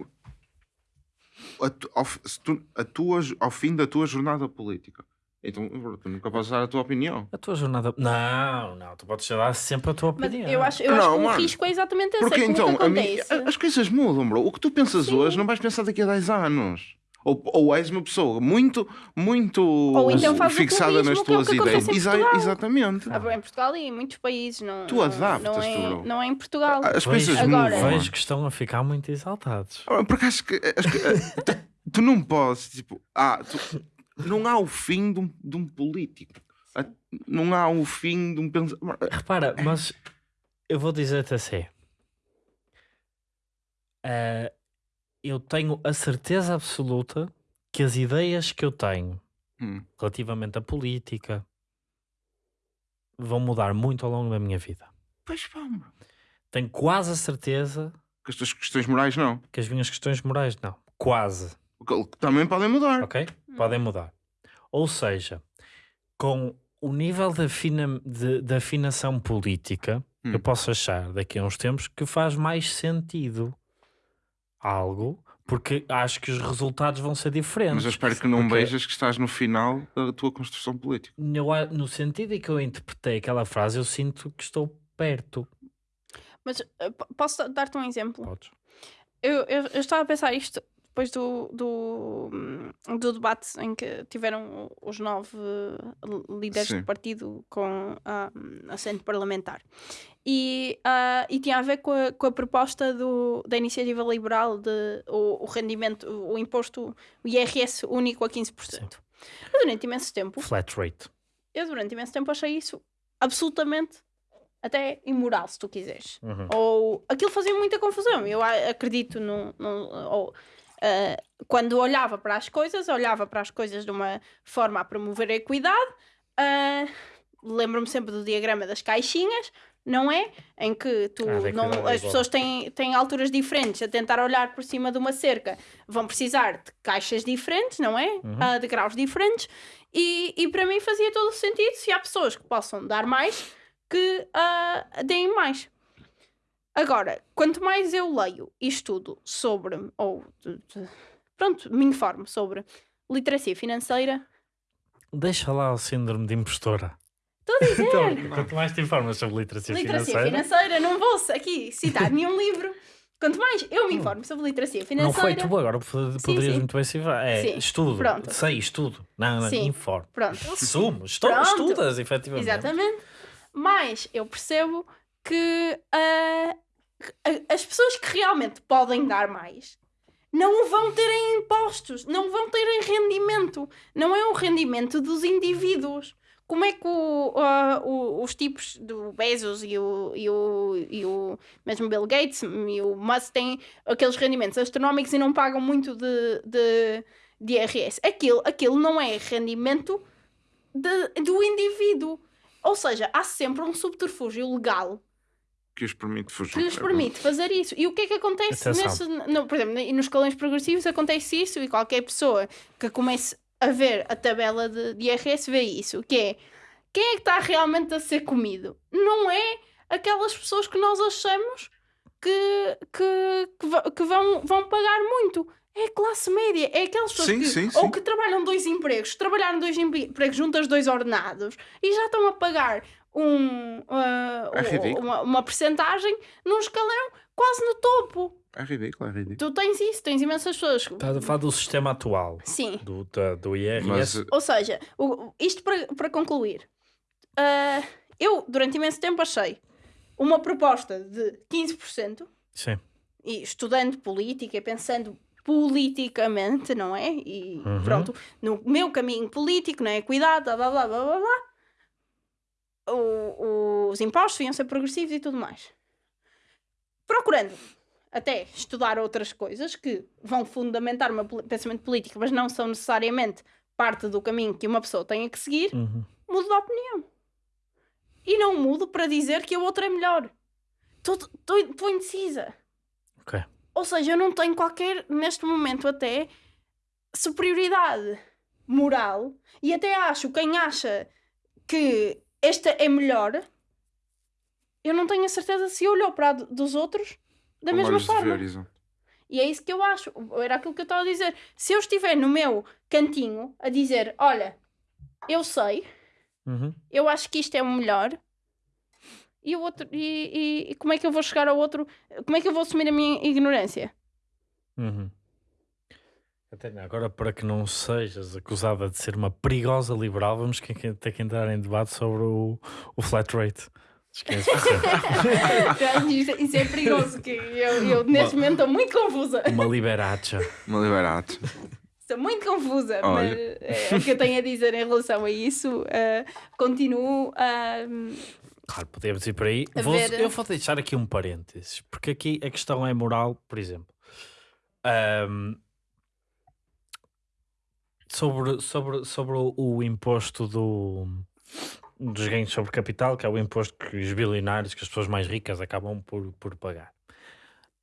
A, tu- ao, tu- a tua, ao fim da tua jornada política. Então, tu nunca podes dar a tua opinião. A tua jornada. Não, não, tu podes dar sempre a tua Mas opinião. eu acho, eu Não, acho que o mano, risco é exatamente esse. Porque é que o que então, a mim, acontece. a- as coisas mudam, bro. O que tu pensas Sim. hoje não vais pensar daqui a 10 anos. Ou, ou és uma pessoa muito, muito Ou então o fixada nas é o tuas ideias. Exa- exatamente. Ah, Em Portugal e em muitos países. Não, Tu não- adaptas-te, não é, bro. não é em Portugal. As Vejo- coisas Agora- mudam. Vejo que estão a ficar muito exaltados. Ah, Porque acho que, acho que, ah, tu, tu não podes, tipo, ah, tu- não há o fim de um, de um político. Ah, Não há o fim de um pensamento. Repara, mas eu vou dizer-te assim. Eh, eu tenho a certeza absoluta que as ideias que eu tenho Hum, relativamente à política vão mudar muito ao longo da minha vida. Pois vamos. Tenho quase a certeza Que as tuas questões morais não. que as minhas questões morais não. Quase. Que Também podem mudar. Ok? Podem mudar. Ou seja, com o nível de, afina, de, de afinação política, Hum. eu posso achar daqui a uns tempos que faz mais sentido algo, Porque acho que os resultados vão ser diferentes. Mas eu espero que não Porque- vejas que estás no final da tua construção política. A- no sentido em que eu interpretei aquela frase, eu sinto que estou perto. Mas eh, posso da- dar-te um exemplo? Podes. Eu, eu, eu estava a pensar isto depois do, do, hum, do debate em que tiveram os nove líderes Sim. do partido com ah, assento parlamentar. E, ah, e tinha a ver com a, com a proposta do, da iniciativa liberal de o, o rendimento, o, o imposto, o IRS único a 15%. Eu durante imenso tempo Flat rate. eu durante imenso tempo achei isso absolutamente até imoral, se tu quiseres. Uhum. Ou aquilo fazia muita confusão. Eu a- acredito no. no- ou, ah, quando olhava para as coisas, olhava para as coisas de uma forma a promover a equidade. ah, Lembro-me sempre do diagrama das caixinhas, não é? Em que tu Ah, não- é as pessoas têm, têm alturas diferentes a tentar olhar por cima de uma cerca, vão precisar de caixas diferentes, não é? Uhum. Ah, de graus diferentes. E, e para mim fazia todo o sentido se há pessoas que possam dar mais, que ah, deem mais. Agora, quanto mais eu leio e estudo sobre, ou pronto, me informo sobre literacia financeira, Deixa lá o síndrome de impostora. estou a dizer, Então, quanto mais te informas sobre literacia, literacia financeira, financeira, não vou aqui citar nenhum livro. Quanto mais eu me informo sobre literacia não financeira, foi tu agora, pod- poderias sim. muito bem se É Sim, estudo, pronto. sei, estudo. Não, não, Sim. informe. pronto, Assumo, estu Pronto. estudas, efetivamente. Exatamente. Mas eu percebo que a- as pessoas que realmente podem dar mais não vão ter em impostos, não vão ter em rendimento. Não é o rendimento dos indivíduos. Como é que o- ah, o- os tipos do Bezos e o, e, o, e o mesmo Bill Gates e o Musk têm aqueles rendimentos astronómicos e não pagam muito de, de, de IRS? Aquilo, aquilo não é rendimento de- do indivíduo. Ou seja, há sempre um subterfúgio legal Que os permite fugir. que lhes permite fazer isso. E o que é que acontece nesse, no, por exemplo, nos escalões progressivos acontece isso e qualquer pessoa que comece a ver a tabela de, de IRS vê isso, que é quem é que está realmente a ser comido? Não é aquelas pessoas que nós achamos que, que, que vão, vão pagar muito. É a classe média, é aquelas pessoas Sim, que sim, ou sim. que trabalham dois empregos, trabalharam dois empregos juntas dois ordenados e já estão a pagar um, ridículo. uma, uma percentagem num escalão quase no topo. É ridículo, é ridículo. Tu tens isso, tens imensas pessoas. Estás a falar do sistema atual, Sim. do, do IRS. Mas Ou seja, o- isto para, para concluir, ah, eu durante imenso tempo achei uma proposta de 15%, Sim. e estudando política, e pensando politicamente, não é? E Uhum. pronto, no meu caminho político, na equidade, blá blá blá blá blá, blá o- os impostos iam ser progressivos e tudo mais. Procurando até estudar outras coisas que vão fundamentar o meu pensamento político, mas não são necessariamente parte do caminho que uma pessoa tenha que seguir, Uhum. mudo de opinião. E não mudo para dizer que a outra é melhor. Estou indecisa. Ok. Ou seja, eu não tenho qualquer, neste momento até, superioridade moral e até acho, quem acha que esta é melhor, eu não tenho a certeza se olhou para a do- dos outros da com mesma forma. E é isso que eu acho. Era aquilo que eu estava a dizer. Se eu estiver no meu cantinho a dizer, olha, eu sei, Uhum. eu acho que isto é o melhor. E, o outro, e, e- e como é que eu vou chegar ao outro? Como é que eu vou assumir a minha ignorância? Uhum. Agora, para que não sejas acusada de ser uma perigosa liberal, vamos que- que- ter que entrar em debate sobre o, o flat rate. Esquece. isso, isso é perigoso. Que eu, eu neste momento estou muito confusa. uma liberacha. Uma liberato. Estou muito confusa. Olha. Mas é, o que eu tenho a dizer em relação a isso, eh, continuo a. Claro, podemos ir por aí. Vou- ver. Eu vou deixar aqui um parênteses, porque aqui a questão é moral, por exemplo. Ahm, sobre, sobre, sobre o, o imposto do, dos ganhos sobre capital, que é o imposto que os bilionários, que as pessoas mais ricas acabam por, por pagar.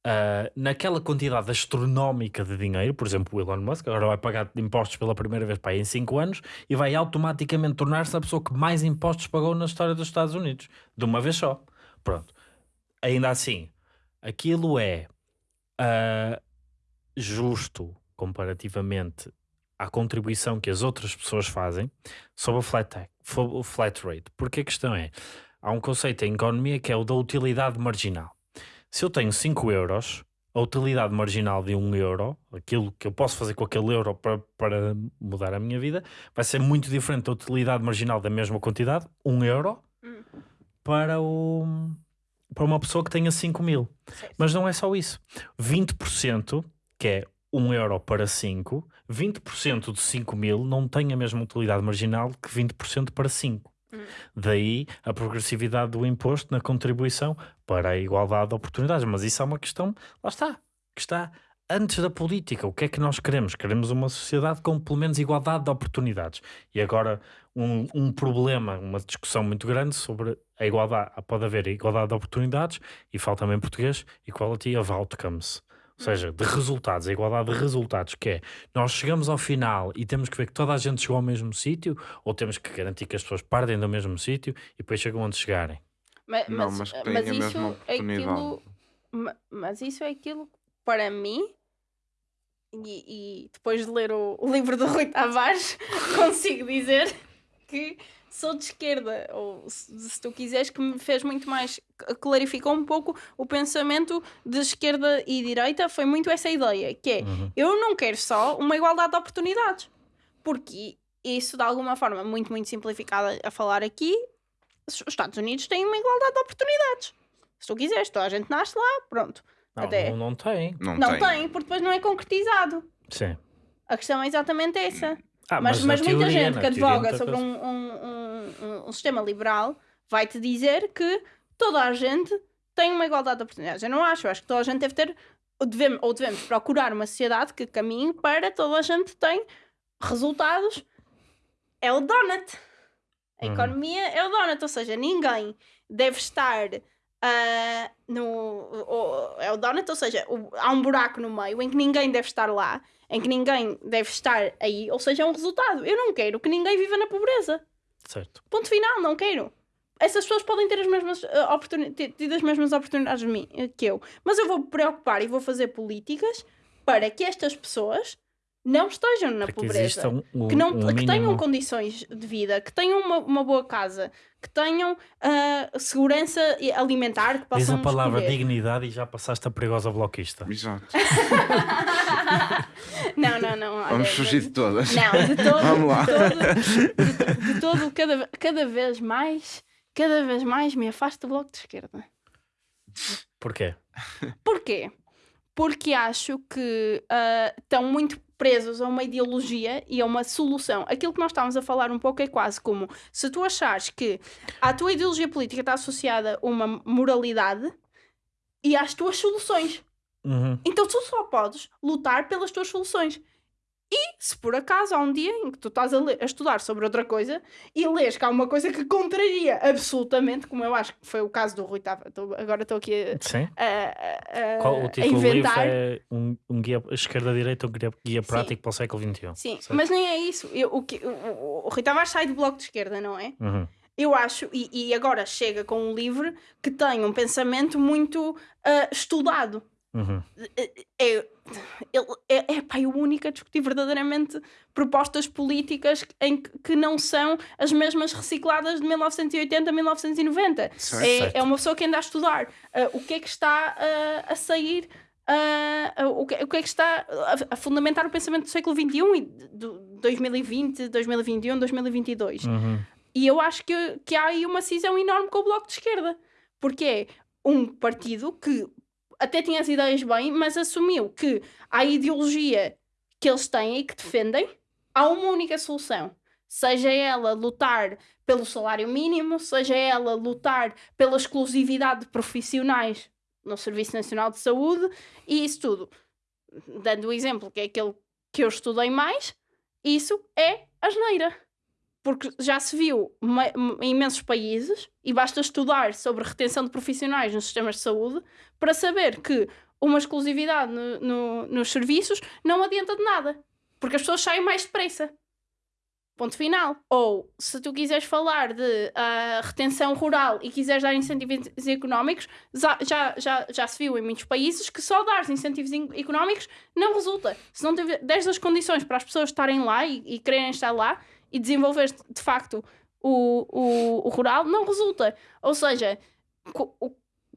Ah, naquela quantidade astronómica de dinheiro, por exemplo, o Elon Musk agora vai pagar impostos pela primeira vez para em 5 anos e vai automaticamente tornar-se a pessoa que mais impostos pagou na história dos Estados Unidos, de uma vez só. Pronto. Ainda assim, aquilo é ah, justo comparativamente à contribuição que as outras pessoas fazem sobre o flat, flat rate. Porque a questão é, há um conceito em economia que é o da utilidade marginal. Se eu tenho 5 euros, a utilidade marginal de 1 euro, aquilo que eu posso fazer com aquele euro para, para mudar a minha vida, vai ser muito diferente da utilidade marginal da mesma quantidade, 1 euro, Hum. para, o, para uma pessoa que tenha 5 mil. Certo. Mas não é só isso. 20%, que é 1 euro para 5, 20% de 5 mil não tem a mesma utilidade marginal que 20% para 5. Daí a progressividade do imposto na contribuição para a igualdade de oportunidades. Mas isso é uma questão, lá está, que está antes da política. O que é que nós queremos? Queremos uma sociedade com pelo menos igualdade de oportunidades. E agora um, um problema, uma discussão muito grande sobre a igualdade. Pode haver igualdade de oportunidades e fala também em português, equality of outcomes. Ou seja, de resultados, a igualdade de resultados, que é nós chegamos ao final e temos que ver que toda a gente chegou ao mesmo sítio, ou temos que garantir que as pessoas partem do mesmo sítio e depois chegam onde chegarem. Ma- Não, Mas, mas mas, isso é aquilo. Mas isso é aquilo que, para mim, e, e depois de ler o, o livro do Rui Tavares, consigo dizer que sou de esquerda, ou se, se tu quiseres, que me fez muito mais, clarificou um pouco o pensamento de esquerda e direita, foi muito essa ideia, que é, Uhum. eu não quero só uma igualdade de oportunidades, porque isso, de alguma forma, muito, muito simplificada a falar aqui, os Estados Unidos têm uma igualdade de oportunidades. Se tu quiseres, toda a gente nasce lá, pronto. Não, Até- não, não tem. Não, Não tem. tem, porque depois não é concretizado. Sim. A questão é exatamente essa. Ah, mas na mas muita teoria, gente que advoga sobre um, um, um, um- sistema liberal vai-te dizer que toda a gente tem uma igualdade de oportunidades. Eu não acho. Eu acho que toda a gente deve ter, ou devemos, ou devemos procurar uma sociedade que caminhe para toda a gente tem resultados. É o donut. A Uhum. economia é o donut. Ou seja, ninguém deve estar ah, no. o- é o donut, ou seja, o- há um buraco no meio em que ninguém deve estar lá, em que ninguém deve estar aí, ou seja, é um resultado. Eu não quero que ninguém viva na pobreza. Certo. Ponto final, não quero. Essas pessoas podem ter as mesmas ah, oportuni- ter tido as mesmas oportunidades de mim- eh, que eu, mas eu vou me preocupar e vou fazer políticas para que estas pessoas não estejam na Para que pobreza exista um, um, que, não, um que tenham condições de vida, que tenham uma, uma boa casa, que tenham ah, segurança alimentar, que Diz possam a palavra escolher. dignidade e já passaste a perigosa bloquista. Exato. Não, não, não. olha, Vamos fugir de todas. Não, de todo, Vamos lá. de todo, de, de todo cada, cada vez mais, cada vez mais me afasto do bloco de esquerda. Porquê? Porquê? Porque acho que ah, estão muito presos a uma ideologia e a uma solução. Aquilo que nós estávamos a falar um pouco é quase como se tu achares que a tua ideologia política está associada a uma moralidade e às tuas soluções. Uhum. Então tu só podes lutar pelas tuas soluções. E se por acaso há um dia em que tu estás a, ler- a estudar sobre outra coisa e lês que há uma coisa que contraria absolutamente, como eu acho que foi o caso do Rui Tava, tô- agora estou aqui a, Sim. a- a- Qual, o título do livro inventar. é um, um guia esquerda-direita, um guia, guia Sim. prático para o século XXI. Sim, certo? mas nem é isso. Eu, o, que, o, o, Rui Tavares sai do bloco de esquerda, não é? Uhum. Eu acho, e, e agora chega com um livro que tem um pensamento muito ah, estudado. Uhum. é, ele é, é, pá, é o único a discutir verdadeiramente propostas políticas em que, que não são as mesmas recicladas de 1980 a 1990. Certo. É, Certo. é uma pessoa que anda a estudar ah, o que é que está ah, a sair. ah, o, que, o que é que está a, a fundamentar o pensamento do século XXI e do 2020, 2021, 2022. Uhum. E eu acho que, que há aí uma cisão enorme com o Bloco de Esquerda. Porque é um partido que até tinha as ideias bem, mas assumiu que a ideologia que eles têm e que defendem, há uma única solução. Seja ela lutar pelo salário mínimo, seja ela lutar pela exclusividade de profissionais no Serviço Nacional de Saúde e isso tudo. Dando o exemplo que é aquele que eu estudei mais, isso é asneira porque já se viu em imensos países e basta estudar sobre retenção de profissionais nos sistemas de saúde para saber que uma exclusividade no- no- nos serviços não adianta de nada, porque as pessoas saem mais depressa. Ponto final. Ou se tu quiseres falar de ah, retenção rural e quiseres dar incentivos económicos, já, já, já, se viu em muitos países que só dar incentivos in- económicos não resulta. Se não tiver 10 das condições para as pessoas estarem lá e, e quererem estar lá e desenvolver de facto o, o, o rural, não resulta. Ou seja,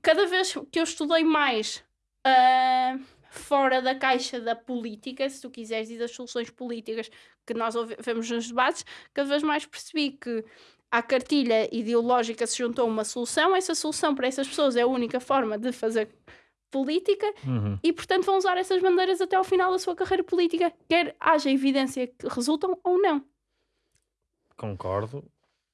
cada vez que eu estudei mais ah, fora da caixa da política, se tu quiseres, e das soluções políticas que nós vemos nos debates, cada vez mais percebi que à cartilha ideológica se juntou uma solução, essa solução para essas pessoas é a única forma de fazer política Uhum. e, portanto, vão usar essas bandeiras até ao final da sua carreira política, quer haja evidência que resultam ou não. Concordo.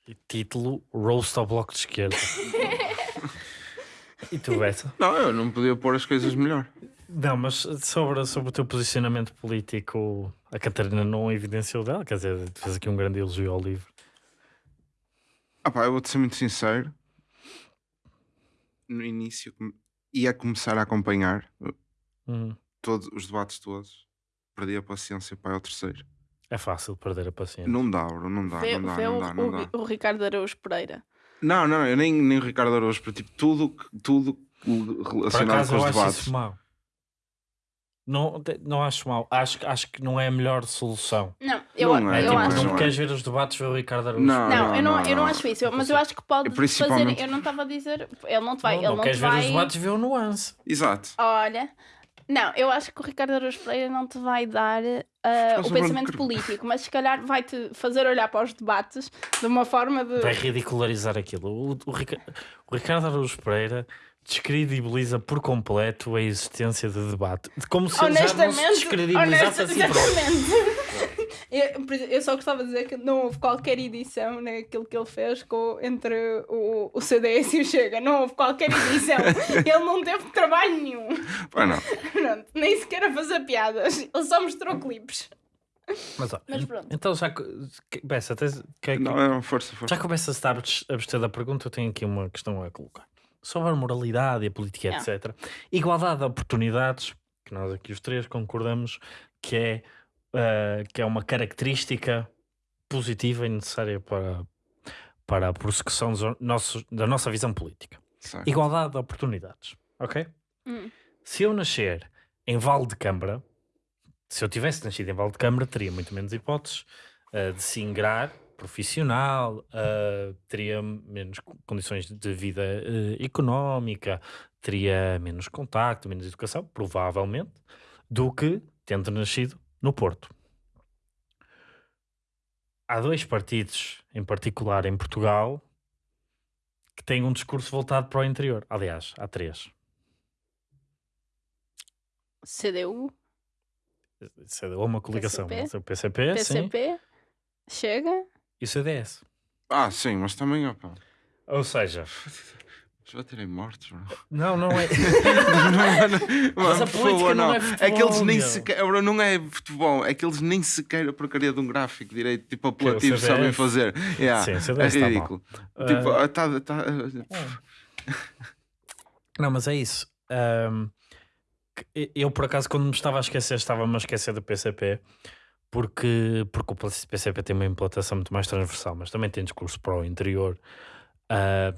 E título: Roast ao Bloco de Esquerda. e tu, Bessa? Não, eu não podia pôr as coisas melhor. Não, mas sobre, sobre o teu posicionamento político, a Catarina não evidenciou dela, quer dizer, fez aqui um grande elogio ao livro. Ah pá, eu vou-te ser muito sincero. No início ia começar a acompanhar uh, Uhum. todos os debates todos. Perdi a paciência para o terceiro. É fácil perder a paciência. Não dá, bro, não dá, Vê, não dá, vê não o, dá, não dá. o- o Ricardo Araújo Pereira. Não, não, eu nem, nem o Ricardo Araújo, tipo, tudo, tudo Por relacionado acaso com eu os acho debates. isso mau. Não, te- não acho mau. Acho, que- acho que não é a melhor solução. Não, eu, Não é, eu tipo, acho. não não é. queres ver os debates, ver o Ricardo Araújo. Não, Não, eu, não, não, eu não não. acho isso, eu- mas eu acho que pode Eu principalmente- fazer. Eu não estava a dizer. Ele não te vai. não, ele não não queres te ver vai... os debates, vê o nuance. Exato. Olha, não, eu acho que o Ricardo Araújo Pereira não te vai dar Mas o pensamento político, mas se calhar vai-te fazer olhar para os debates de uma forma de. Vai ridicularizar aquilo. O, o Rica- o Ricardo Araújo Pereira descredibiliza por completo a existência de debate. De Como se ele já não se descredibilizasse a si próprio. Eu, só gostava de dizer que não houve qualquer edição naquilo que ele fez com, entre o, o CDS e o Chega. Não houve qualquer edição. ele não teve trabalho nenhum. Pá, não. Pronto, nem sequer a fazer piadas. Ele só mostrou clipes. Mas, ó, Mas pronto. Então já. Bessa, tens- que- que- Não, não, força, força. já começa a estar a abster da pergunta, eu tenho aqui uma questão a colocar. Sobre a moralidade e a política, Ah. etc. Igualdade de oportunidades, que nós aqui os três concordamos que é, eh, que é uma característica positiva e necessária para, para a prossecução dos nossos- da nossa visão política. Certo. Igualdade de oportunidades, ok? Hum. Se eu nascer em Val de Câmara, se eu tivesse nascido em Val de Câmara, teria muito menos hipóteses eh, de se ingrar profissional, eh, teria menos co- condições de vida eh, económica, teria menos contacto, menos educação, provavelmente, do que tendo nascido no Porto. Há dois partidos, em particular em Portugal, que têm um discurso voltado para o interior. Aliás, há três. CDU, Isso é uma coligação. PCP? mas O PCP, sim, PCP, Chega. e o CDS. Ah, sim, mas também, opa. Ou seja, Já terei mortos, bro. não, não é. Mas a política não é É que eles futebol, nem sequer. Não é futebol, é que eles nem sequer a porcaria de um gráfico direito, tipo o apelativo, sabem fazer. Yeah, Sim, é está mal. ridículo. Tipo, Ah, ah, tá, tá, Não, mas é isso. Que eu, por acaso, quando me estava a esquecer, estava-me a esquecer do PCP, porque, porque o PCP tem uma implantação muito mais transversal, mas também tem discurso para o interior. Ah,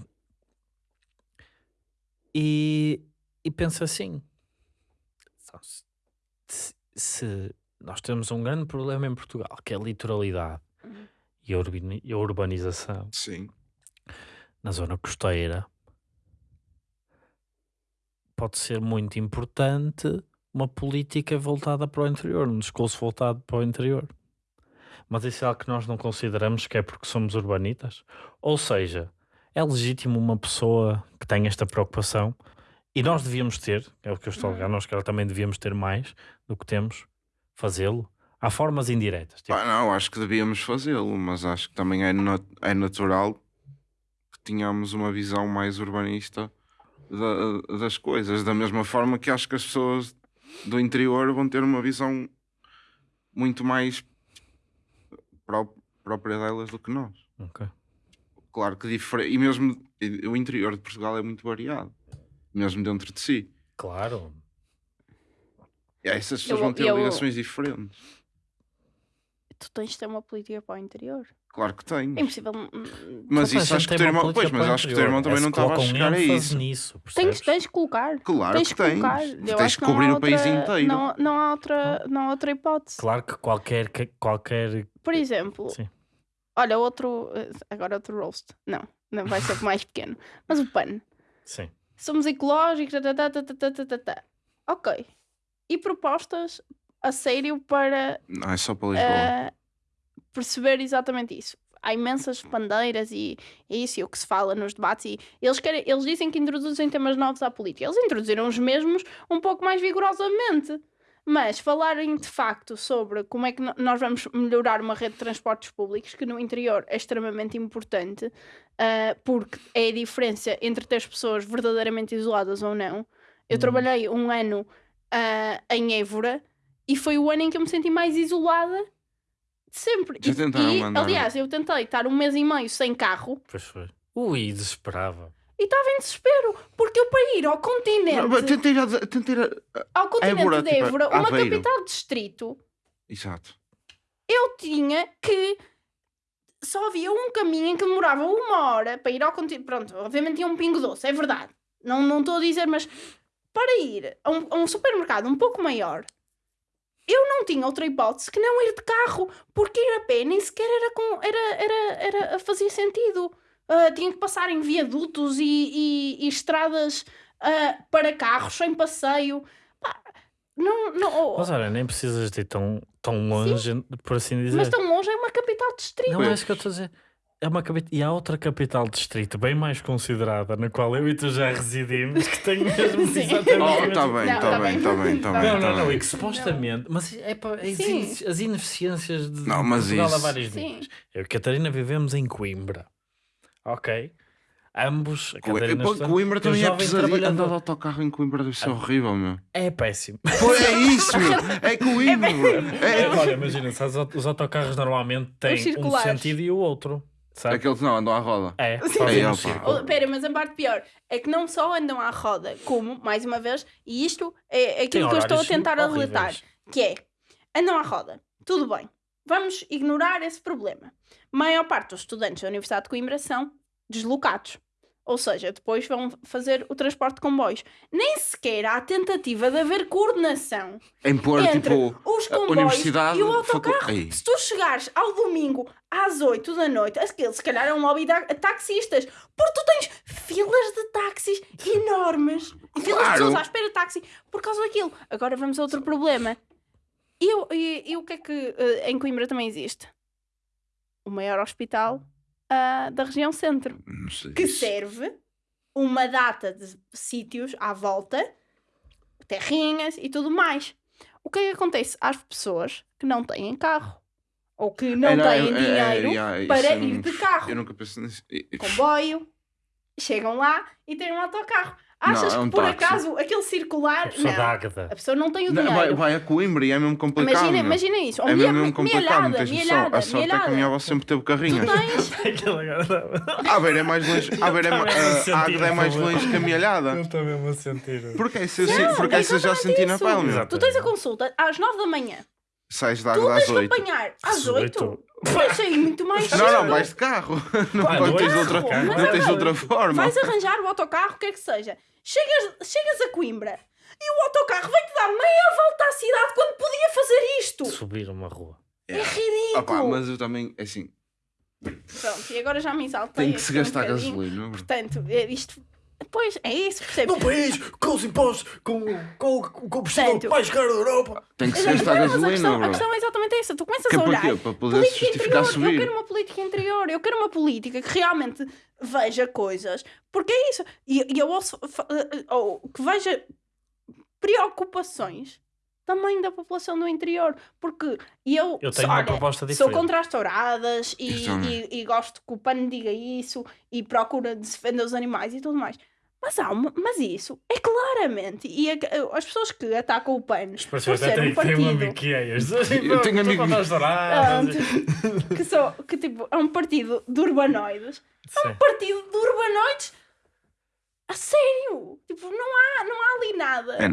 e, e penso assim: então, se- se, nós temos um grande problema em Portugal, que é a litoralidade Uhum. e a, urbani- e a urbanização sim. na zona costeira pode ser muito importante uma política voltada para o interior, um discurso voltado para o interior. Mas isso é algo que nós não consideramos que é porque somos urbanitas? Ou seja, é legítimo uma pessoa que tenha esta preocupação e nós devíamos ter, é o que eu estou a ligar, nós que também devíamos ter mais do que temos, fazê-lo. Há formas indiretas. tipo, Pá, não, acho que devíamos fazê-lo, mas acho que também é, na- é natural que tenhamos uma visão mais urbanista da- das coisas. Da mesma forma que acho que as pessoas do interior vão ter uma visão muito mais pró- própria delas do que nós. ok. Claro que diferente. E mesmo o interior de Portugal é muito variado, mesmo dentro de si. Claro, E essas pessoas Eu- vão ter eu- ligações diferentes. tu tens de ter uma política para o interior. Claro que tem. É impossível. Mas isso acho que teu uma irmão. Pois, política mas para o acho que o teu irmão também É não estava a chegar a isso. nisso, Tens, tens de colocar. Claro tens que de tens. colocar. Tens que cobrir o país inteiro. Não, não, há outra, não há outra hipótese. Claro que qualquer, que- qualquer Por exemplo, Sim. Olha, outro. Agora outro roast. Não, não vai ser mais pequeno. Mas o PAN. Sim. Somos ecológicos. tá, tá, tá, tá, tá, tá. Ok. E propostas a sério para Não, é só para Lisboa. eh, perceber exatamente isso. Há imensas bandeiras e é isso é o que se fala nos debates. E eles, querem, eles dizem que introduzem temas novos à política. Eles introduziram os mesmos um pouco mais vigorosamente. Mas falarem de facto sobre como é que nós vamos melhorar uma rede de transportes públicos, que no interior é extremamente importante, ah, porque é a diferença entre ter as pessoas verdadeiramente isoladas ou não. Eu Hum. trabalhei um ano ah, em Évora e foi o ano em que eu me senti mais isolada de sempre. Já E- e, mandar- aliás, eu tentei estar um mês e meio sem carro Pois foi. Ui, desesperava. E estava em desespero, porque eu para ir ao continente, Não, mas Tentei ir tentei ir a- ao continente Évora, de tipo, Évora, uma Aveiro. capital de distrito, Exato. eu tinha que só havia um caminho em que demorava uma hora para ir ao continente. Pronto, obviamente tinha um pingo doce, é verdade. Não não estou a dizer, mas para ir a um, a um supermercado um pouco maior, eu não tinha outra hipótese que não ir de carro, porque ir a pé nem sequer era com, era, era, era, fazia sentido. Ah, tinha que passar em viadutos e, e- e estradas ah, para carros, sem passeio. Pá, não, não, Mas olha, nem precisas de ir tão, tão longe, por assim dizer. mas tão longe é uma capital de distrito. Não é isso que eu estou a dizer. É uma capital... E há outra capital distrito bem mais considerada, na qual eu e tu já residimos, que tem mesmo Sim. exatamente Oh, está bem, Não, está tá bem, está bem, está Não, bem. Não, tá não, não, bem. e que supostamente, mas é para Sim. as ineficiências de Não, mas Portugal isso- a vários Sim. níveis. Eu e a Catarina vivemos em Coimbra. Ok? Ambos, a Catarina Coimbra eu também é pesadinho. Andar de autocarro em Coimbra deve ser horrível, meu. É péssimo. Pô, é isso, meu. É Coimbra. É, É, olha, imagina, sabes, os autocarros normalmente têm um sentido e o outro. Sabe? Aqueles não andam à roda. É, Sim. fazem um círculo. Oh, Pera, mas a parte pior é que não só andam à roda, como, mais uma vez, e isto é Tem aquilo que eu estou a tentar horríveis. relatar, que é, andam à roda, tudo bem, vamos ignorar esse problema. A maior parte dos estudantes da Universidade de Coimbra são deslocados. Ou seja, depois vão fazer o transporte de comboios. Nem sequer há tentativa de haver coordenação Em pôr, entre tipo, os comboios e o autocarro. Ei. Se tu chegares ao domingo às 8 da noite, aquele se calhar é um lobby de taxistas, porque tu tens filas de táxis enormes filas de pessoas à espera de táxi por causa daquilo. Agora vamos a outro problema. E, o- e- e o que é que eh, em Coimbra também existe? O maior hospital ah, da região centro que isso. serve uma data de sítios à volta, terrinhas e tudo mais. O que é que acontece às pessoas que não têm carro ou que não É, é, têm é, dinheiro é, é, para eu ir de carro, Eu nunca pensei nisso. Comboio, chegam lá e têm um autocarro. Achas é um que por táxi. acaso aquele circular. A pessoa Não, da Ágata. a pessoa não tem o Não, dinheiro. vai, vai a Coimbra e é mesmo complicado. Imagina, imagina isso. Ou É mesmo, mesmo complicado, não noção. milhada, A sorte é que a minha avó sempre teve carrinhas. Tu tens. A ver é mais longe. A ver é Não ma- a Águeda é mais longe que a milhada. Não estou mesmo a sentir. Porque essa eu, Não, porque é essa eu já senti na isso. pele, meu. Exato. Tu tens a consulta às 9 da manhã. Sais de Tu tens às de 8. apanhar às Às 8. oito? Vai sair muito mais cedo. Não, não, vais de carro. Não, Ah, não tens é de outra, carro, não tens é outra forma. Vais arranjar o autocarro, o que é que seja. Chegas, chegas a Coimbra e o autocarro vai-te dar meia volta à cidade quando podia fazer isto. Subir uma rua. É ridículo. Opa, mas eu também, assim, Pronto, e agora já me exaltei. tem que se um gastar bocadinho. gasolina. Portanto, é isto... Pois, é isso, percebes? No país, com os impostos, com, com o combustível Portanto- mais caro da Europa. Tem que se Exato, gastar não, mas a gasolina, questão, a bro. questão é exatamente essa. Tu começas Que a é para olhar. quê? Para poder política justificar interior. subir. Eu quero uma política interior. Eu quero uma política que realmente veja coisas. Porque é isso. E, e eu ouço. fa- eh, Ou que veja preocupações também da população do interior. Porque eu. Eu sou- tenho uma olha, proposta Sou diferente. contra as touradas e, e, e gosto que o PAN diga isso e procura defender os animais e tudo mais. Mas, há uma, mas isso é claramente. E a- as pessoas que atacam o PAN por Pareceu ser até um tem, tem um partido amigo que é este. Eu tenho amigo- ah, que, só, que tipo, é um partido de urbanoides. Sim. Um partido de urbanoides a sério. Tipo, não há, não há ali nada É,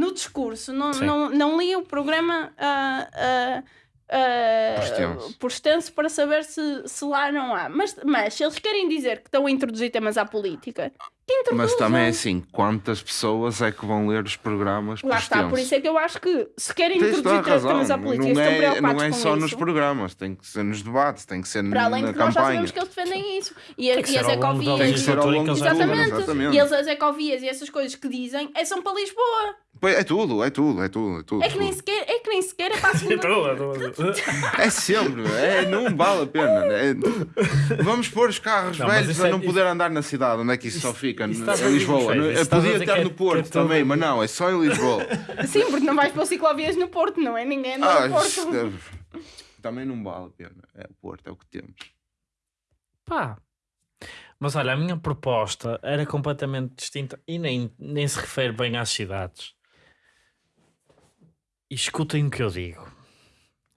no discurso. Não, Sim. não, não li o programa ah, ah, ah, Por extenso. para saber se, se lá não há. Mas, mas se eles querem dizer que estão a introduzir temas à política, introduzam. Mas também é assim, quantas pessoas é que vão ler os programas por Lá está, por extenso? isso é que eu acho que se querem Tens introduzir razão. temas à política, Não estão é, preocupados não é com só isso. nos programas, tem que ser nos debates, tem que ser Para além na de que nós já campanha. sabemos que eles defendem isso. E, a- Tem que e as ecovias. Tem que ser ao longo Exatamente. exatamente. E eles, as ecovias e essas coisas que dizem é, são para Lisboa. Pois, É tudo, é tudo, é tudo. É, tudo, É que nem sequer é, que nem sequer é para a segunda. é sempre, é, não vale a pena. é- Vamos pôr os carros Não, velhos isso a é- não isso- poder andar na cidade, onde é que isso, só fica? isso Em Lisboa. isso a podia estar é- no é Porto também, mas não, é só em Lisboa. Sim, porque não vais para ciclovias no Porto, não é? Ninguém anda Ah, no Porto. é- também não vale a pena. É o Porto, é o que temos. Pá. Mas olha, a minha proposta era completamente distinta e nem, nem se refere bem às cidades. E escutem o que eu digo,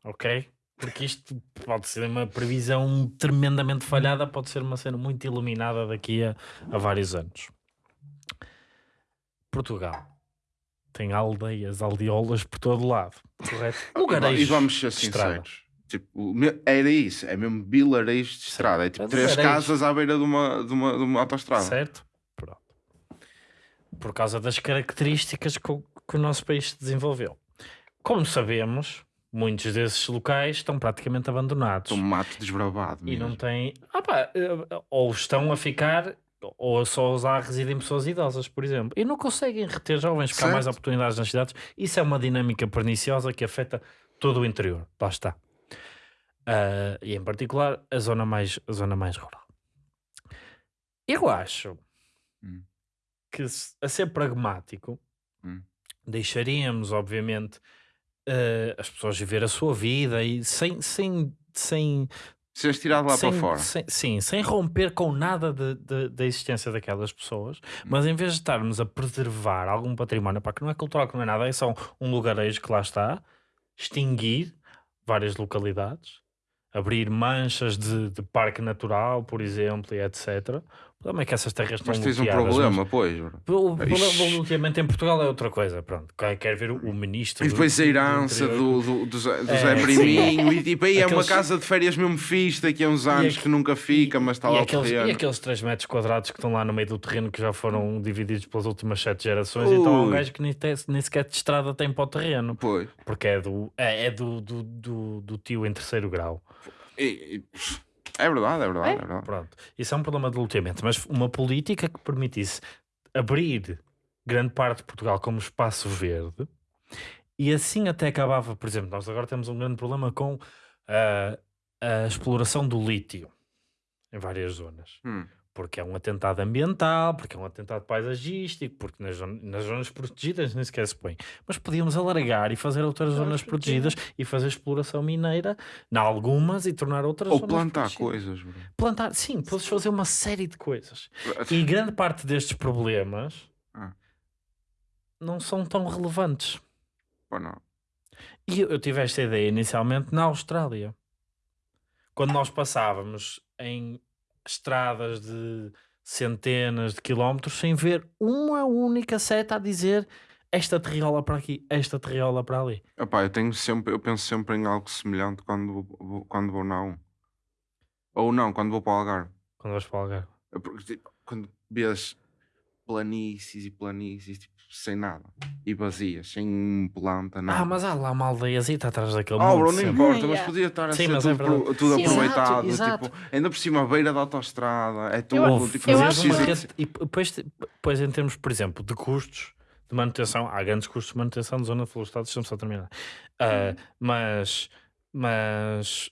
ok? Porque isto pode ser uma previsão tremendamente falhada, pode ser uma cena muito iluminada daqui a, a vários anos. Portugal tem aldeias, aldeolas por todo lado, correto? E Lugarejos vamos ser sinceros. Tipo, era isso, é mesmo vilarejos de estrada. É tipo É três casas à beira de uma, de uma, de uma autostrada. Certo? Pronto. Por causa das características que o, que o nosso país se desenvolveu. Como sabemos, muitos desses locais estão praticamente abandonados. Um mato desbravado. E mesmo. não têm. Ah pá, eh, ou estão a ficar, ou só usar residem pessoas idosas, por exemplo. E não conseguem reter jovens, porque há mais oportunidades nas cidades. Isso é uma dinâmica perniciosa que afeta todo o interior. Lá está. Ah, e em particular a zona mais, a zona mais rural. Eu acho Hum. que, a ser pragmático, Hum. deixaríamos, obviamente, eh, as pessoas viver a sua vida e sem, sem, sem, Seres tirado lá sem- para fora. sem- sim, sem romper com nada de- de- da existência daquelas pessoas, Hum. mas em vez de estarmos a preservar algum património, pá, que não é cultural, que não é nada, é só um lugarejo que lá está, extinguir várias localidades, abrir manchas de, de parque natural, por exemplo, e etc. O problema é que essas terras estão Mas tens um bloqueadas, mas- problema, pois. o problema do bloqueamento em Portugal é outra coisa, pronto. Quer ver o, ministro. E do- depois a do herança interior- do, do, do Zé, do É, Zé. Priminho. E tipo, aí é uma Aqueles- casa de férias mesmo fixe daqui a uns anos que nunca fica, mas está lá o aqueles, terreno. e aqueles 3 metros quadrados que estão lá no meio do terreno que já foram divididos pelas últimas 7 gerações, então há um Ui. gajo que nem, te- nem sequer de estrada tem para o terreno, Pois. porque é do, é, é do, do, do, do tio em terceiro grau. E- e- é verdade, é verdade, É? é verdade. Pronto, isso é um problema de loteamento, mas uma política que permitisse abrir grande parte de Portugal como espaço verde e assim até acabava, por exemplo, nós agora temos um grande problema com ah, a exploração do lítio em várias zonas. Hum. Porque é um atentado ambiental, porque é um atentado paisagístico, porque nas, nas zonas protegidas nem sequer se põe. Mas podíamos alargar e fazer outras Zonas zonas protegidas e fazer exploração mineira em algumas e tornar outras Ou zonas plantar protegidas. coisas, bro. Plantar, sim, podes fazer uma série de coisas. E grande parte destes problemas Ah. não são tão relevantes. Pô, não. E eu, eu tive esta ideia inicialmente na Austrália. Quando nós passávamos em estradas de centenas de quilómetros sem ver uma única seta a dizer esta terriola para aqui, esta terriola para ali. Epá, eu tenho sempre, eu penso sempre em algo semelhante quando vou, quando vou na 1. Ou não, quando vou para o Algarve. Quando vais para o Algarve. É porque, tipo, quando vês planícies e planícies, tipo, sem nada. E vazias, sem planta, nada. Ah, mas há lá uma aldeiazita atrás daquele Oh, bro, não importa, mas Yeah. podia estar a Sim, ser mas é tudo, pro- verdade. tudo Sim. aproveitado. Exato, Tipo, ainda por cima, à beira da autostrada, é tudo. Eu- tipo, eu não acho uma rede- e depois, depois em termos, por exemplo, de custos de manutenção, há grandes custos de manutenção de zona florestal, deixa-me só terminar. Ah, mas, mas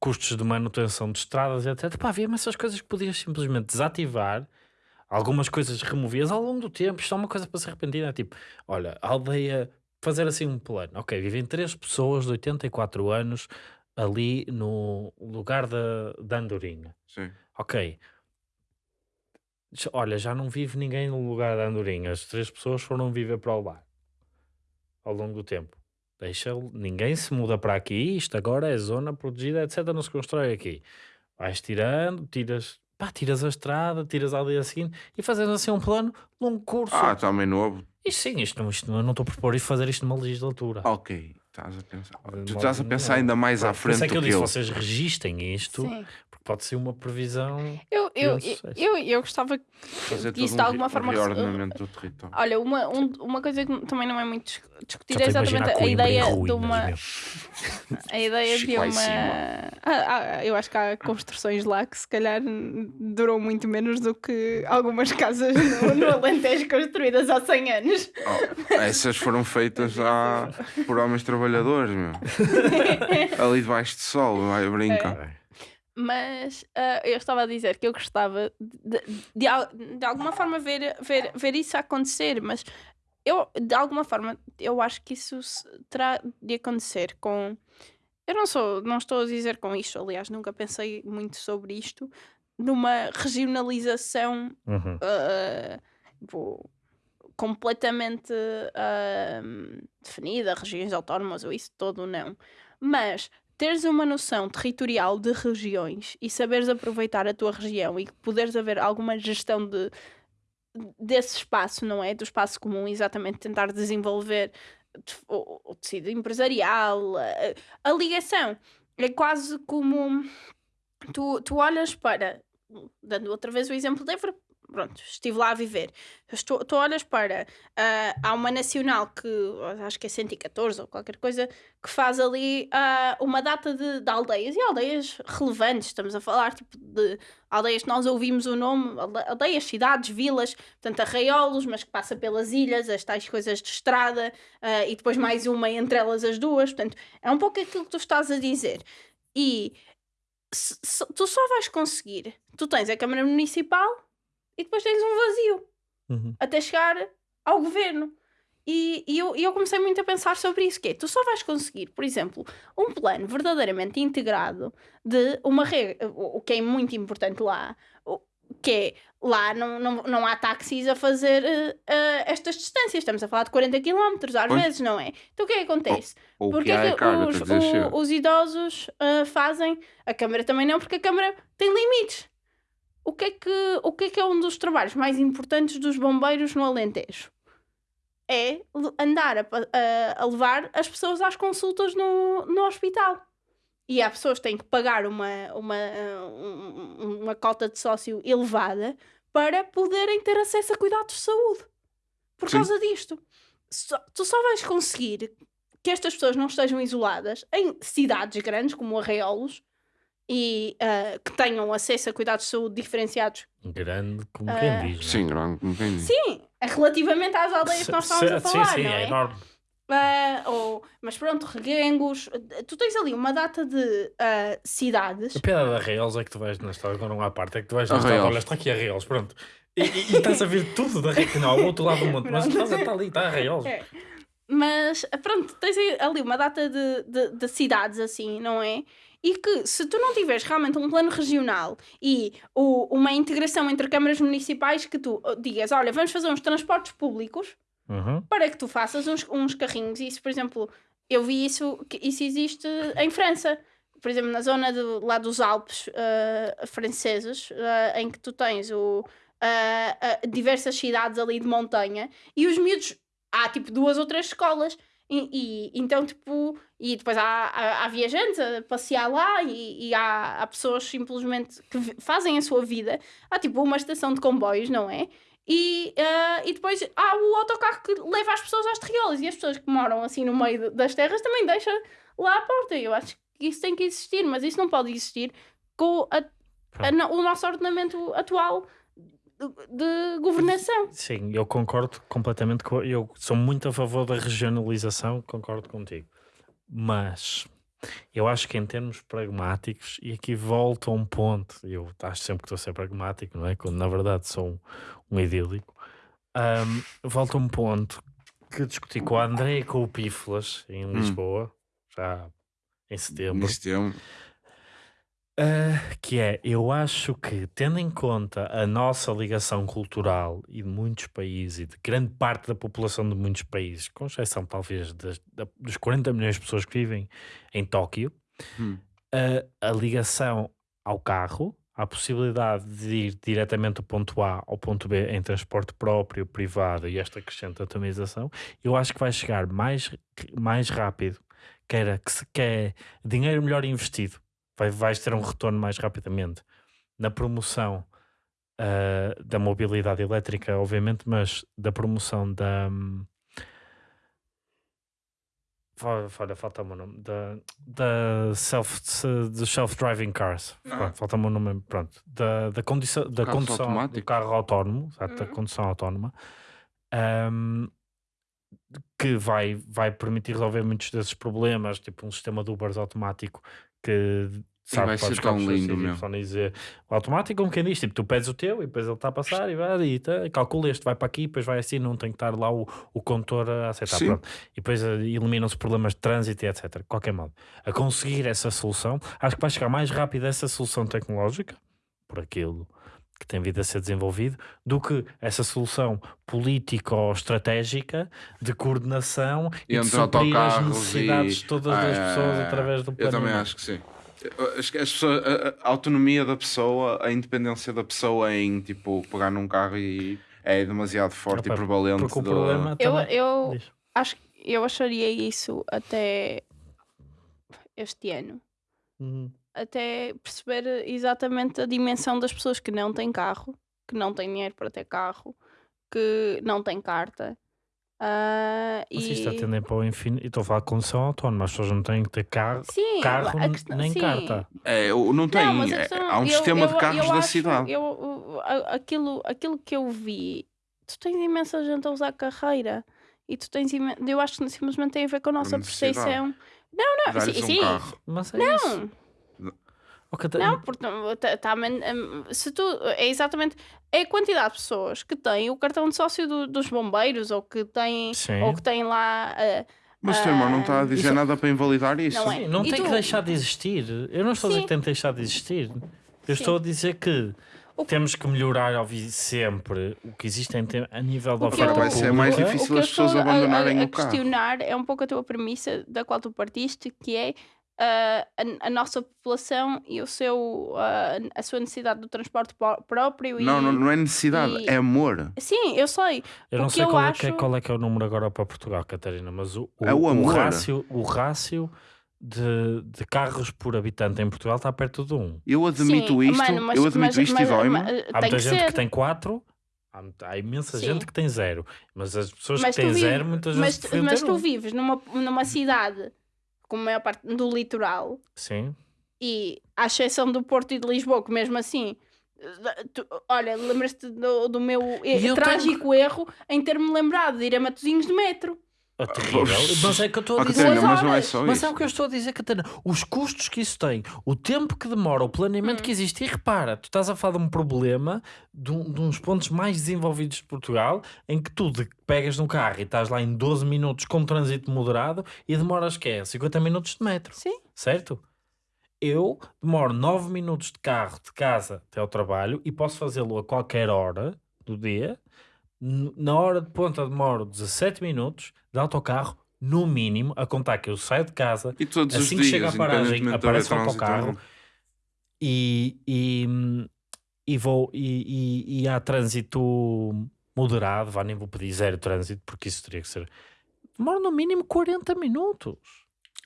custos de manutenção de estradas, etc. Pá, havia essas coisas que podias simplesmente desativar, algumas coisas removias ao longo do tempo. Isto é uma coisa para se arrepender. É tipo, olha, a aldeia, fazer assim um plano. Ok, vivem três pessoas de 84 anos ali no lugar da, da Andorinha. Sim. Ok. Olha, já não vive ninguém no lugar da Andorinha. As três pessoas foram viver para o ao longo do tempo. Deixa, ninguém se muda para aqui. Isto agora é zona protegida, etc. Não se constrói aqui. Vais tirando, tiras, pá, tiras a estrada, tiras a aldeia seguinte e fazes assim um plano longo curso. Ah, também novo. E sim, isto, não- isto eu não estou a propor fazer isto numa legislatura. Ok. Estás a pensar. Tu estás a pensar ainda mais à Por isso frente é que eu do que disse, eu. vocês registem isto, Sim. porque pode ser uma previsão. Eu, eu, um eu, eu gostava que Fazer isso de um alguma re- forma. reordenamento do território. Olha, uma, um- uma coisa que também não é muito dis- discutida é exatamente a ideia de uma. A ideia de uma. eu acho que há construções lá que se calhar duram muito menos do que algumas casas no, no Alentejo construídas há 100 anos. Oh, essas foram feitas já por homens trabalhadores, meu. Ali debaixo de sol, vai brinca. Mas ah, eu estava a dizer que eu gostava de, de, al- de alguma forma ver, ver, ver isso acontecer, mas eu, de alguma forma, eu acho que isso terá de acontecer com. Eu não sou, não estou a dizer com isto, aliás, nunca pensei muito sobre isto, numa regionalização Uhum. ah, tipo, completamente ah, definida, regiões autónomas ou isso todo, não. Mas teres uma noção territorial de regiões e saberes aproveitar a tua região e poderes haver alguma gestão de, desse espaço, não é? Do espaço comum, exatamente tentar desenvolver o, o tecido empresarial, a, a ligação. É quase como tu, tu olhas para, dando outra vez o exemplo de Évora, pronto, estive lá a viver. Estou, tu olhas para, ah, há uma nacional que acho que é 114 ou qualquer coisa, que faz ali ah, uma data de, de aldeias e aldeias relevantes. Estamos a falar tipo, de aldeias que nós ouvimos o nome, alde- aldeias, cidades, vilas, portanto, arraiolos, mas que passa pelas ilhas, as tais coisas de estrada, ah, e depois mais uma entre elas as duas. Portanto, é um pouco aquilo que tu estás a dizer. E se- se- tu só vais conseguir, tu tens a Câmara Municipal e depois tens um vazio Uhum. até chegar ao governo. E, e eu, eu comecei muito a pensar sobre isso, que é, tu só vais conseguir, por exemplo, um plano verdadeiramente integrado de uma regra, o que é muito importante lá, que é, lá não, não, não há táxis a fazer eh, eh, estas distâncias, estamos a falar de 40 km às vezes, não é? Então o que é que acontece? Ou o Porque que é é que os, o- os idosos ah, fazem, a Câmara também não, porque a Câmara tem limites. O que, é que, o que é que é um dos trabalhos mais importantes dos bombeiros no Alentejo? É andar a, a- a levar as pessoas às consultas no, no hospital. E há pessoas que têm que pagar uma, uma, uma cota de sócio elevada para poderem ter acesso a cuidados de saúde. Por Sim. causa disto. Só- tu só vais conseguir que estas pessoas não estejam isoladas em cidades grandes como Arraiolos e ah, que tenham acesso a cuidados de saúde diferenciados. Grande, como Ah, quem diz. não é? Sim, grande, como quem diz. Sim, é relativamente às aldeias que nós estávamos a sim, falar, sim, não é? é enorme. Ah, ou, mas pronto, reguengos. Tu tens ali uma data de ah, cidades. A piada da Reels é que tu vais na história, quando não há parte, é que tu vais na história, olha, está aqui a Reels, pronto. E, e- e estás a ver tudo da Reels, não, ao outro lado do mundo, mas estás a estar ali, está a Reels. É. Mas pronto, tens ali uma data de, de, de cidades assim, não é? E que se tu não tiveres realmente um plano regional e o- uma integração entre câmaras municipais que tu digas, olha, vamos fazer uns transportes públicos Uhum. para que tu faças uns, uns carrinhos. Isso, por exemplo, eu vi isso, isso existe em França. Por exemplo, na zona do, lá dos Alpes ah, franceses, ah, em que tu tens o, ah, diversas cidades ali de montanha e os miúdos, há tipo duas ou três escolas. E, e- então, tipo, e depois há, há, há viajantes a passear lá e, e há, há pessoas simplesmente que fazem a sua vida. Há tipo uma estação de comboios, não é? E, ah, e depois há o autocarro que leva as pessoas às terriolas e as pessoas que moram assim no meio das terras também deixa lá à porta. Eu acho que isso tem que existir, mas isso não pode existir com a- a o nosso ordenamento atual de, governação. Sim, eu concordo completamente com. Eu sou muito a favor da regionalização, concordo contigo. Mas eu acho que em termos pragmáticos, e aqui volto a um ponto, eu acho sempre que estou a ser pragmático, não é? Quando na verdade sou um, um idílico. Ahm, volto a um ponto que discuti com a André e com o Pífolas em Lisboa, já em setembro. Neste tempo. Uh, que é, eu acho que, tendo em conta a nossa ligação cultural e de muitos países e de grande parte da população de muitos países, com exceção talvez das, da- dos 40 milhões de pessoas que vivem em Tóquio, Hum. uh, a ligação ao carro, a possibilidade de ir diretamente do ponto A ao ponto B em transporte próprio, privado e esta crescente atomização, eu acho que vai chegar mais, mais rápido que era que, se, que é dinheiro melhor investido. Vai, vais ter um retorno mais rapidamente na promoção ah, da mobilidade elétrica, obviamente, mas da promoção da. hum, Olha, falta-me o nome. Da, da self, se- de self-driving cars. Ah. Falta-me o nome. Pronto. Da, da, condição, da Carros condução do carro autónomo, exato, da Uhum. condução autónoma. Ahm, que vai, vai permitir resolver muitos desses problemas, tipo um sistema de Ubers automático que sabe vai ser tão lindo, meu. Y e Z. O automático, como quem diz, tipo, tu pedes o teu e depois ele está a passar e vai e tá, calcula este, vai para aqui, depois vai assim, não tem que estar lá o, o condutor a aceitar. Sim. Pronto. E depois eh, eliminam-se problemas de trânsito e etc. De qualquer modo, a conseguir essa solução, acho que vai chegar mais rápido essa solução tecnológica, por aquilo que tem vindo a ser desenvolvido, do que essa solução política ou estratégica de coordenação e de Entre suprir as necessidades e- de todas Ah, as é, pessoas é, é. através do Eu plano. também acho que sim. As pessoas, a, a autonomia da pessoa, a independência da pessoa em tipo pegar num carro e é demasiado forte Opa, e prevalente. Porque o do- problema Eu, também... eu Diz. acho que eu acharia isso até este ano. Uhum. Até perceber exatamente a dimensão das pessoas que não têm carro, que não têm dinheiro para ter carro, que não têm carta. Mas e... isto atendem para o infinito. E estou a falar de condução autónoma. As pessoas não têm que ter carro, Sim, carro a questão- nem sim. carta. É, não tem. Não, é- questão- há um eu- sistema de eu- carros eu da acho- cidade. eu- aquilo, aquilo que eu vi, tu tens imensa gente a usar carreira e tu tens imen... eu acho que simplesmente tem a ver com a nossa percepção. Não, não, sim, um sim. carro. Mas é isso. Não, tá- porque tá, tá, hum, se tu é exatamente é a quantidade de pessoas que têm o cartão de sócio do- dos bombeiros ou que têm Sim. ou que têm lá ah, Mas o teu irmão não está a Ah, dizer isso- nada para invalidar isso. Não é. Sim, não tem tu- que deixar de existir. Eu não estou a dizer Sim. que tem que deixar de existir. Eu Sim. estou a dizer que O- temos que melhorar óbvio, sempre o que existe em te- a nível da O oferta eu- vai ser mais difícil o as pessoas estou a- a- abandonarem a, o carro. questionar é um pouco a tua premissa da qual tu partiste, que é a, a nossa população e o seu, ah, a sua necessidade do transporte pró- próprio. E... Não, não, não é necessidade, e- é amor. Sim, eu sei. Eu não o sei eu qual, é que é, acho- qual é que é o número agora para Portugal, Catarina, mas o, o, É o amor. rácio, o rácio de, de carros por habitante em Portugal está perto de um. Eu admito Sim, isto, mano, mas- eu admito mas- isto mas- e dói-me. mas, Há muita que gente ser. que tem quatro, há, há imensa Sim. gente que tem zero, mas as pessoas Mas que têm vives- zero muitas mas, vezes mas ter tu um. vives numa, numa cidade com a maior parte do litoral Sim, e à exceção do Porto e de Lisboa, que mesmo assim. tu- olha, lembras-te do, do meu eu trágico erro em ter-me lembrado de ir a Matosinhos de metro. É terrível. Mas é que eu estou a dizer. Catarina, mas não é só Mas isso. é o que eu estou a dizer, Catarina. Os custos que isso tem, o tempo que demora, o planeamento Hum. que existe. E repara, tu estás a falar de um problema de, um- de uns pontos mais desenvolvidos de Portugal em que tu de- pegas no carro e estás lá em 12 minutos com trânsito moderado e demoras que é 50 minutos de metro, Sim. certo? Eu demoro 9 minutos de carro de casa até ao trabalho e posso fazê-lo a qualquer hora do dia. Na hora de ponta demoro 17 minutos de autocarro, no mínimo, a contar que eu saio de casa, E todos assim os que dias, chega à paragem, aparece o autocarro não. e, e, e vou e, e, e há trânsito moderado, vá, nem vou pedir zero trânsito, porque isso teria que ser. Demora no mínimo 40 minutos.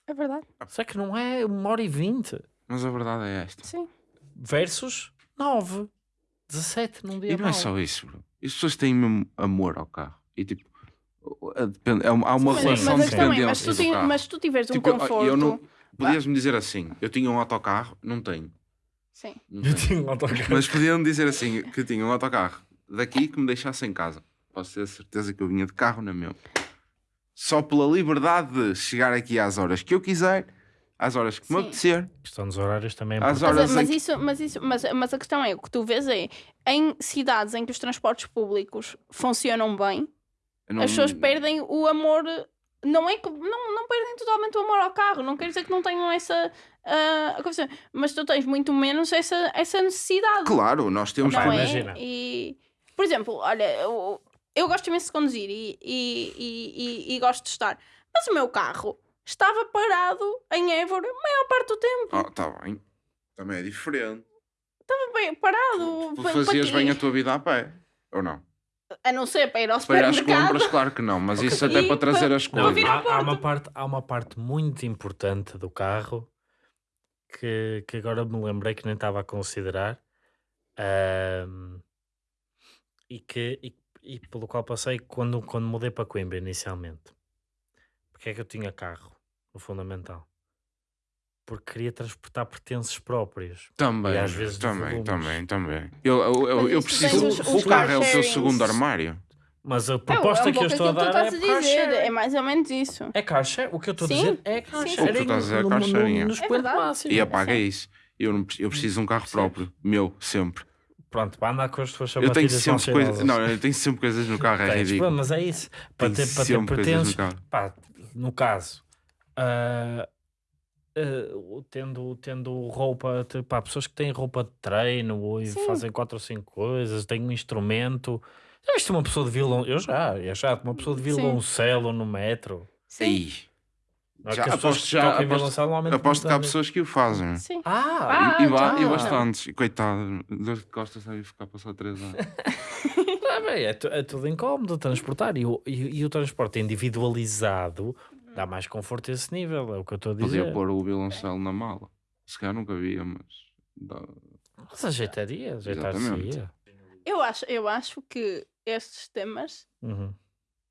É verdade. Será que não é uma hora e 20? Mas a verdade é esta. Sim. Versus 9. 17 num dia E não é mau. só isso, bro. As pessoas têm mesmo amor ao carro. E tipo, a- depende- há uma Mas- relação mas, de é, mas, dependência tu tem- mas se tu tiveres um Tipo, eu- conforto. eu não- Podias-me dizer assim, eu tinha um autocarro, não tenho. Sim. Não Eu tenho. tinha um autocarro. Mas podiam-me dizer assim, que eu tinha um autocarro daqui que me deixasse em casa. Posso ter a certeza que eu vinha de carro na meu. Só pela liberdade de chegar aqui às horas que eu quiser, às horas que me apetecer. Questão dos horários também é Às importante. horas Mas, mas que- isso, mas, isso, mas, mas a questão é, o que tu vês é, em cidades em que os transportes públicos funcionam bem, não- as pessoas perdem o amor. Não é que não, não perdem totalmente o amor ao carro, não quer dizer que não tenham essa condição, mas tu tens muito menos essa, essa necessidade. Claro, nós temos não Pá, é? imagina. E, por exemplo, olha, eu, eu gosto imenso de conduzir e, e, e, e- e gosto de estar, mas o meu carro estava parado em Évora a maior parte do tempo. Oh, tá bem. Também é diferente. Estava bem parado. Tu pa- fazias bem a tua vida a pé, ou não? A não ser para ir ao Para ir às supermercado. compras, claro que não, mas Ok. isso até E para trazer para- as para Não, coisas. há, há uma parte, há uma parte muito importante do carro que, que agora me lembrei que nem estava a considerar ahm, e, que, e, e pelo qual passei quando, quando mudei para Coimbra inicialmente. Porque é que eu tinha carro, no fundamental? Porque queria transportar pertences próprios. Também, E às vezes também, também, também. Eu, eu, eu, eu preciso. os- o carro é o sharings. segundo armário. Mas a É, proposta é um que eu estou a dar é dizer. É mais ou menos isso. É share. O que eu estou a dizer é sharing. O que tu estás a dizer é é. No É. E apaga isso. Eu, não, eu preciso de um carro próprio. Meu, sempre. Pronto, para andar com as tuas Eu tenho sempre coisas. Não, eu tenho sempre coisas no carro, é Tens, ridículo. mas é isso. Para Tenho ter, para ter sempre coisas pertences, no carro. pá, no caso, ah, ah, tendo, tendo roupa, pá, pessoas que têm roupa de treino e Sim. fazem quatro ou cinco coisas, têm um instrumento. Já viste uma pessoa de violão? Eu já, eu já, uma pessoa de violoncelo no metro. Sim. Não é Já aposto- que já aposto- violoncelo aposto que há pessoas que o fazem. Sim. Ah, Ah, e, ba- e já. bastantes. E coitado, dor de costas sabe ficar passar três anos. Ah, bem, é, é tudo incómodo transportar e o, e, e o transporte individualizado dá mais conforto a esse nível, é o que eu estou a dizer. Podia pôr o violoncelo na mala. Se calhar nunca via, mas. dá- Mas ajeitaria, ajeitar-se-ia. Eu acho, eu acho que estes temas Uhum.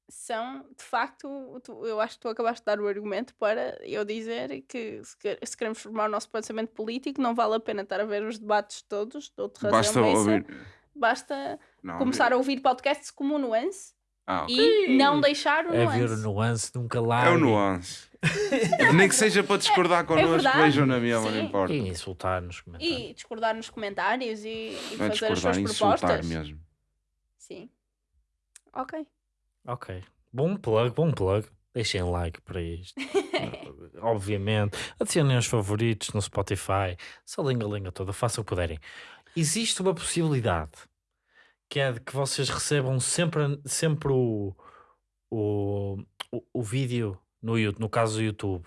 são, de facto, tu- eu acho que tu acabaste de dar o argumento para eu dizer que se, que- se queremos formar o nosso pensamento político, não vale a pena estar a ver os debates todos, de outra razão Basta ouvir. Basta Não, começar a ouvir podcasts como Nuance Ah, ok. e não deixar o É Nuance. ver o nuance, nunca lá. É o nuance. Nem que seja para discordar connosco, É vejam na mesma, não Sim. importa. E insultar nos comentários. E discordar nos comentários e, e Não é fazer as suas é insultar propostas. mesmo. Sim. Ok. Ok. Bom plug, bom plug. Deixem like para isto. Obviamente. Adicionem os favoritos no Spotify. Essa linga-linga toda, façam o que puderem. Existe uma possibilidade que é de que vocês recebam sempre, sempre o, o, o, o vídeo, no, no caso do YouTube,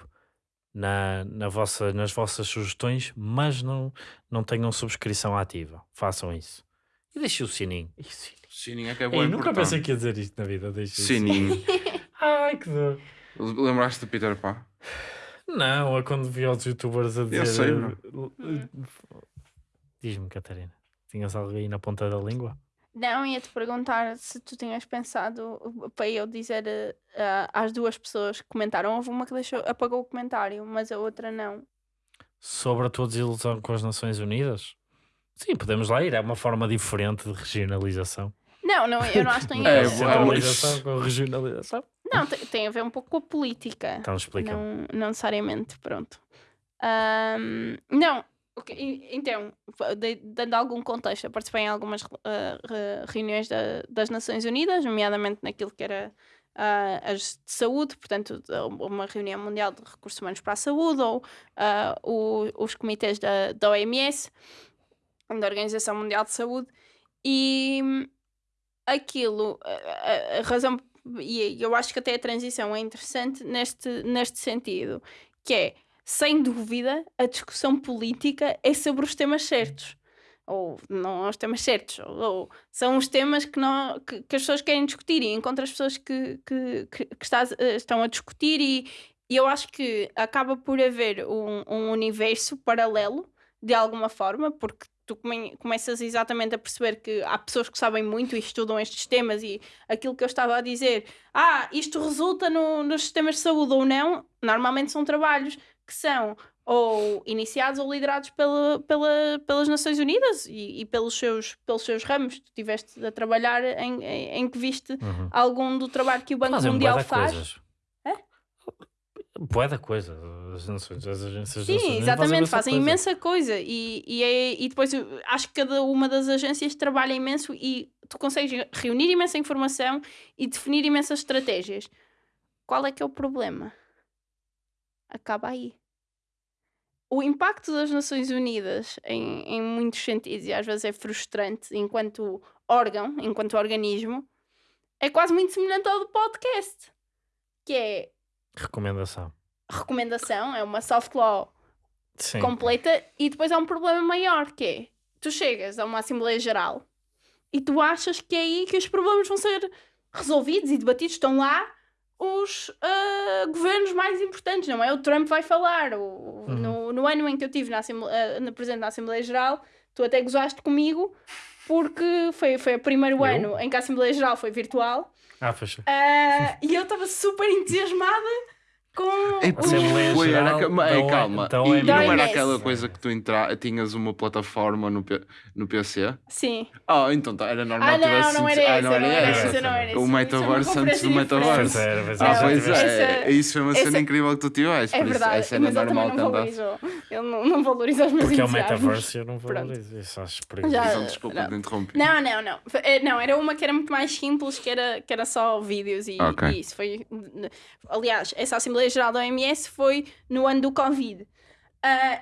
na, na vossa, nas vossas sugestões, mas não, não tenham subscrição ativa. Façam isso. E deixem o sininho. Ih, sininho. Sininho é que é Ei, bom nunca pensei que ia dizer isto na vida. Deixem o Sininho. Ai, que dor. Lembraste do Peter Pan? Não, é quando vi os youtubers a dizer. sei, eh, meu. eh, Diz-me, Catarina, tinhas algo aí na ponta da língua? Não, ia-te perguntar se tu tinhas pensado para eu dizer uh, às duas pessoas que comentaram. Houve uma que deixou, apagou o comentário, mas a outra não. Sobre a tua desilusão com as Nações Unidas? Sim, podemos lá ir. É uma forma diferente de regionalização. Não, não, eu não acho que tem É, boa. Centralização com regionalização. Não, tem, tem a ver um pouco com a política. Então explica. Não, não necessariamente, pronto. Ahm, não, ok, e- então, dando algum contexto, eu participei em algumas re- reuniões da- das Nações Unidas, nomeadamente naquilo que era ah, as de saúde, portanto, uma reunião mundial de recursos humanos para a saúde, ou ah, o- os comitês da, da OMS, da Organização Mundial de Saúde, e aquilo, a- a razão, e eu acho que até a transição é interessante neste, neste sentido, que é, sem dúvida, a discussão política é sobre os temas certos. Ou não os temas certos, ou, ou são os temas que, não, que, que as pessoas querem discutir e encontram as pessoas que, que, que, eh, estão a discutir e, e eu acho que acaba por haver um, um universo paralelo de alguma forma, porque tu come- começas exatamente a perceber que há pessoas que sabem muito e estudam estes temas e aquilo que eu estava a dizer, ah, isto resulta no, nos sistemas de saúde ou não, normalmente são trabalhos que são ou iniciados ou liderados pela, pela, pelas Nações Unidas e, e pelos, seus, pelos seus ramos. Tu estiveste a trabalhar em, em, em que viste Uhum. algum do trabalho que o Banco Fazem Mundial faz. coisas. É? Bué da coisa. As nações, as agências Sim, exatamente, fazem coisa. imensa coisa e, e, é- e depois eu acho que cada uma das agências trabalha imenso e tu consegues reunir imensa informação e definir imensas estratégias. Qual é que é o problema? Acaba aí. O impacto das Nações Unidas em, em muitos sentidos, e às vezes é frustrante enquanto órgão, enquanto organismo, é quase muito semelhante ao do podcast, que é Recomendação. recomendação, é uma soft law Sim. completa e depois há um problema maior que é tu chegas a uma Assembleia Geral e tu achas que é aí que os problemas vão ser resolvidos e debatidos. Estão lá os ah, governos mais importantes, não é? O Trump vai falar. O, no, no ano em que eu estive na, ah, na presente na Assembleia Geral, tu até gozaste comigo porque foi, foi o primeiro Eu? ano em que a Assembleia Geral foi virtual Ah, fecha. ah, e eu estava super entusiasmada com Ei, o- Assembleia Foi, era Geral ca- ma- ei, da O- calma. da E OMS. não era aquela coisa que tu entra... tinhas uma plataforma no, P... no PC? Sim. Ah, então tá, era normal Ah, que tivesse não, não era Ah, não era essa. não era essa. O Isso é metaverso antes do metaverso. É, é, Ah, pois é. Isso foi uma cena incrível que tu tiveste. É por isso, verdade, era mas ele também normal não que andasse. valorizou. Ele não, não valoriza os meus Porque é o metaverso e eu não valorizo. Isso acho Então, desculpa, não. te interrompi. Não, não, não. Eh, Não, era uma que era muito mais simples, que era, que era só vídeos e, Ok. e isso. Foi, aliás, essa Assembleia Geral da OMS foi no ano do Covid.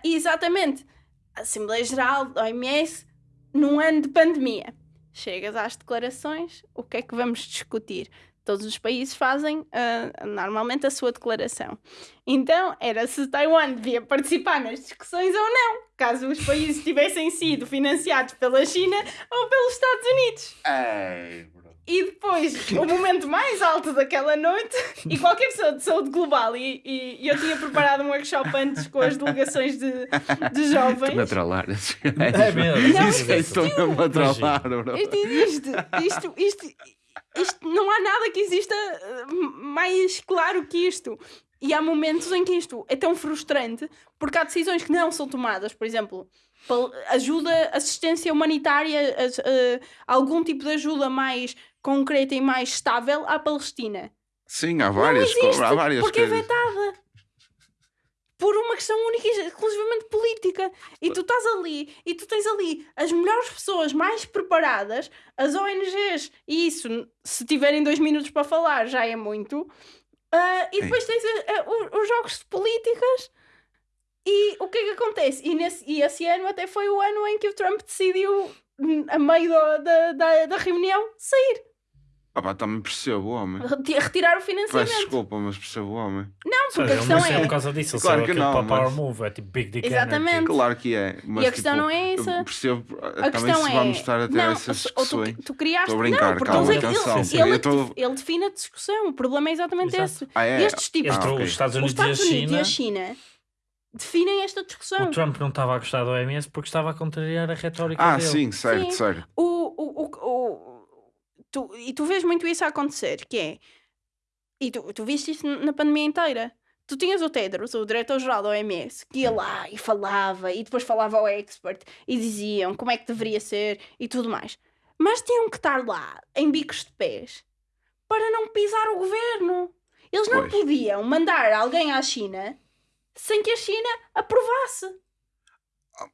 E exatamente, a Assembleia Geral da OMS num ano de pandemia. Chegas às declarações, o que é que vamos discutir? Todos os países fazem ah, normalmente a sua declaração. Então, era se Taiwan devia participar nas discussões ou não, caso os países tivessem sido financiados pela China ou pelos Estados Unidos. Ei. E depois, o momento mais alto daquela noite, e qualquer pessoa de saúde global, e, e- e eu tinha preparado um workshop antes com as delegações de, de Estou-me a jovens. trollar. É mesmo. Não, é Estou-me a trollar, bro. Isto existe. Isto, isto, isto, não há nada que exista eh, mais claro que isto. E há momentos em que isto é tão frustrante porque há decisões que não são tomadas. Por exemplo, ajuda, assistência humanitária, eh, algum tipo de ajuda mais concreta e mais estável à Palestina. Sim, há Não várias, co- existe, há várias porque é coisas. vetada. Por uma questão única e exclusivamente política. E tu estás ali, e tu tens ali as melhores pessoas mais preparadas, as ONGs, e isso, se tiverem dois minutos para falar, já é muito. Ah, e depois tens ah, os, os jogos de políticas. E o que é que acontece? E, nesse, e esse ano até foi o ano em que o Trump decidiu, hum, a meio da, da, da reunião, sair, Ah, pá, também percebo o homem. reti- retirar o Peço financiamento. desculpa, mas percebo o homem. Não, porque a questão não saiu é. por causa disso. Ele Claro que não, para mas- Power Move. É tipo Big Dick Exatamente. Energy. Claro que é. Mas, a questão tipo, não é essa. eu Percebo, A também questão se é. vamos estar a ter não, essas ou tu, discussões. tu criaste. Estou a brincar, não, porque calma, ele, atenção. ele, ele, Eu tô- ele define a discussão. O problema é exatamente Exato. esse. Ah, é? Estes tipos. Entre Ah, ok. os Estados Os Unidos, Estados e, a Unidos China, e a China definem esta discussão. o Trump não estava a gostar do OMS porque estava a contrariar a retórica Ah, dele. sim, certo, Sim. certo. O, o, o, o- tu, e tu vês muito isso a acontecer, que é. E tu, tu viste isso na pandemia inteira. Tu tinhas o Tedros, o diretor-geral da OMS, que ia lá e falava, e depois falava ao expert, e diziam como é que deveria ser e tudo mais. Mas tinham que estar lá, em bicos de pés, para não pisar o governo. Eles não Pois. podiam mandar alguém à China sem que a China aprovasse.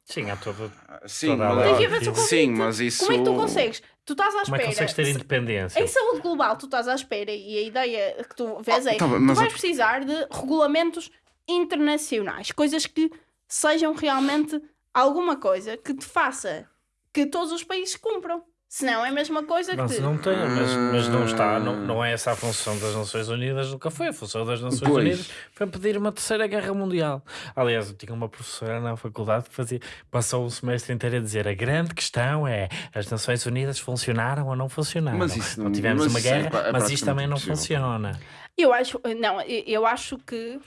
Sim, há todo. Sim, Toda a mas, sim, mas isso. Como é que tu consegues? Tu estás à Como é espera. que consegues ter independência? Em saúde global, tu estás à espera e a ideia que tu vês Ah, é tá bem, tu vais a- precisar de regulamentos internacionais, coisas que sejam realmente alguma coisa que te faça que todos os países cumpram. Senão é a mesma coisa Não, que não tem, mas, mas não está, não, Ah. não é essa a função das Nações Unidas, nunca foi. A função das Nações Pois. Unidas foi pedir uma terceira guerra mundial. Aliás, eu tinha uma professora na faculdade que fazia, passou um semestre inteiro a dizer a grande questão é as Nações Unidas funcionaram ou não funcionaram. Mas isso não não- tivemos mas uma é guerra, pra- é mas isto também não impossível. funciona. Eu acho, não, eu acho que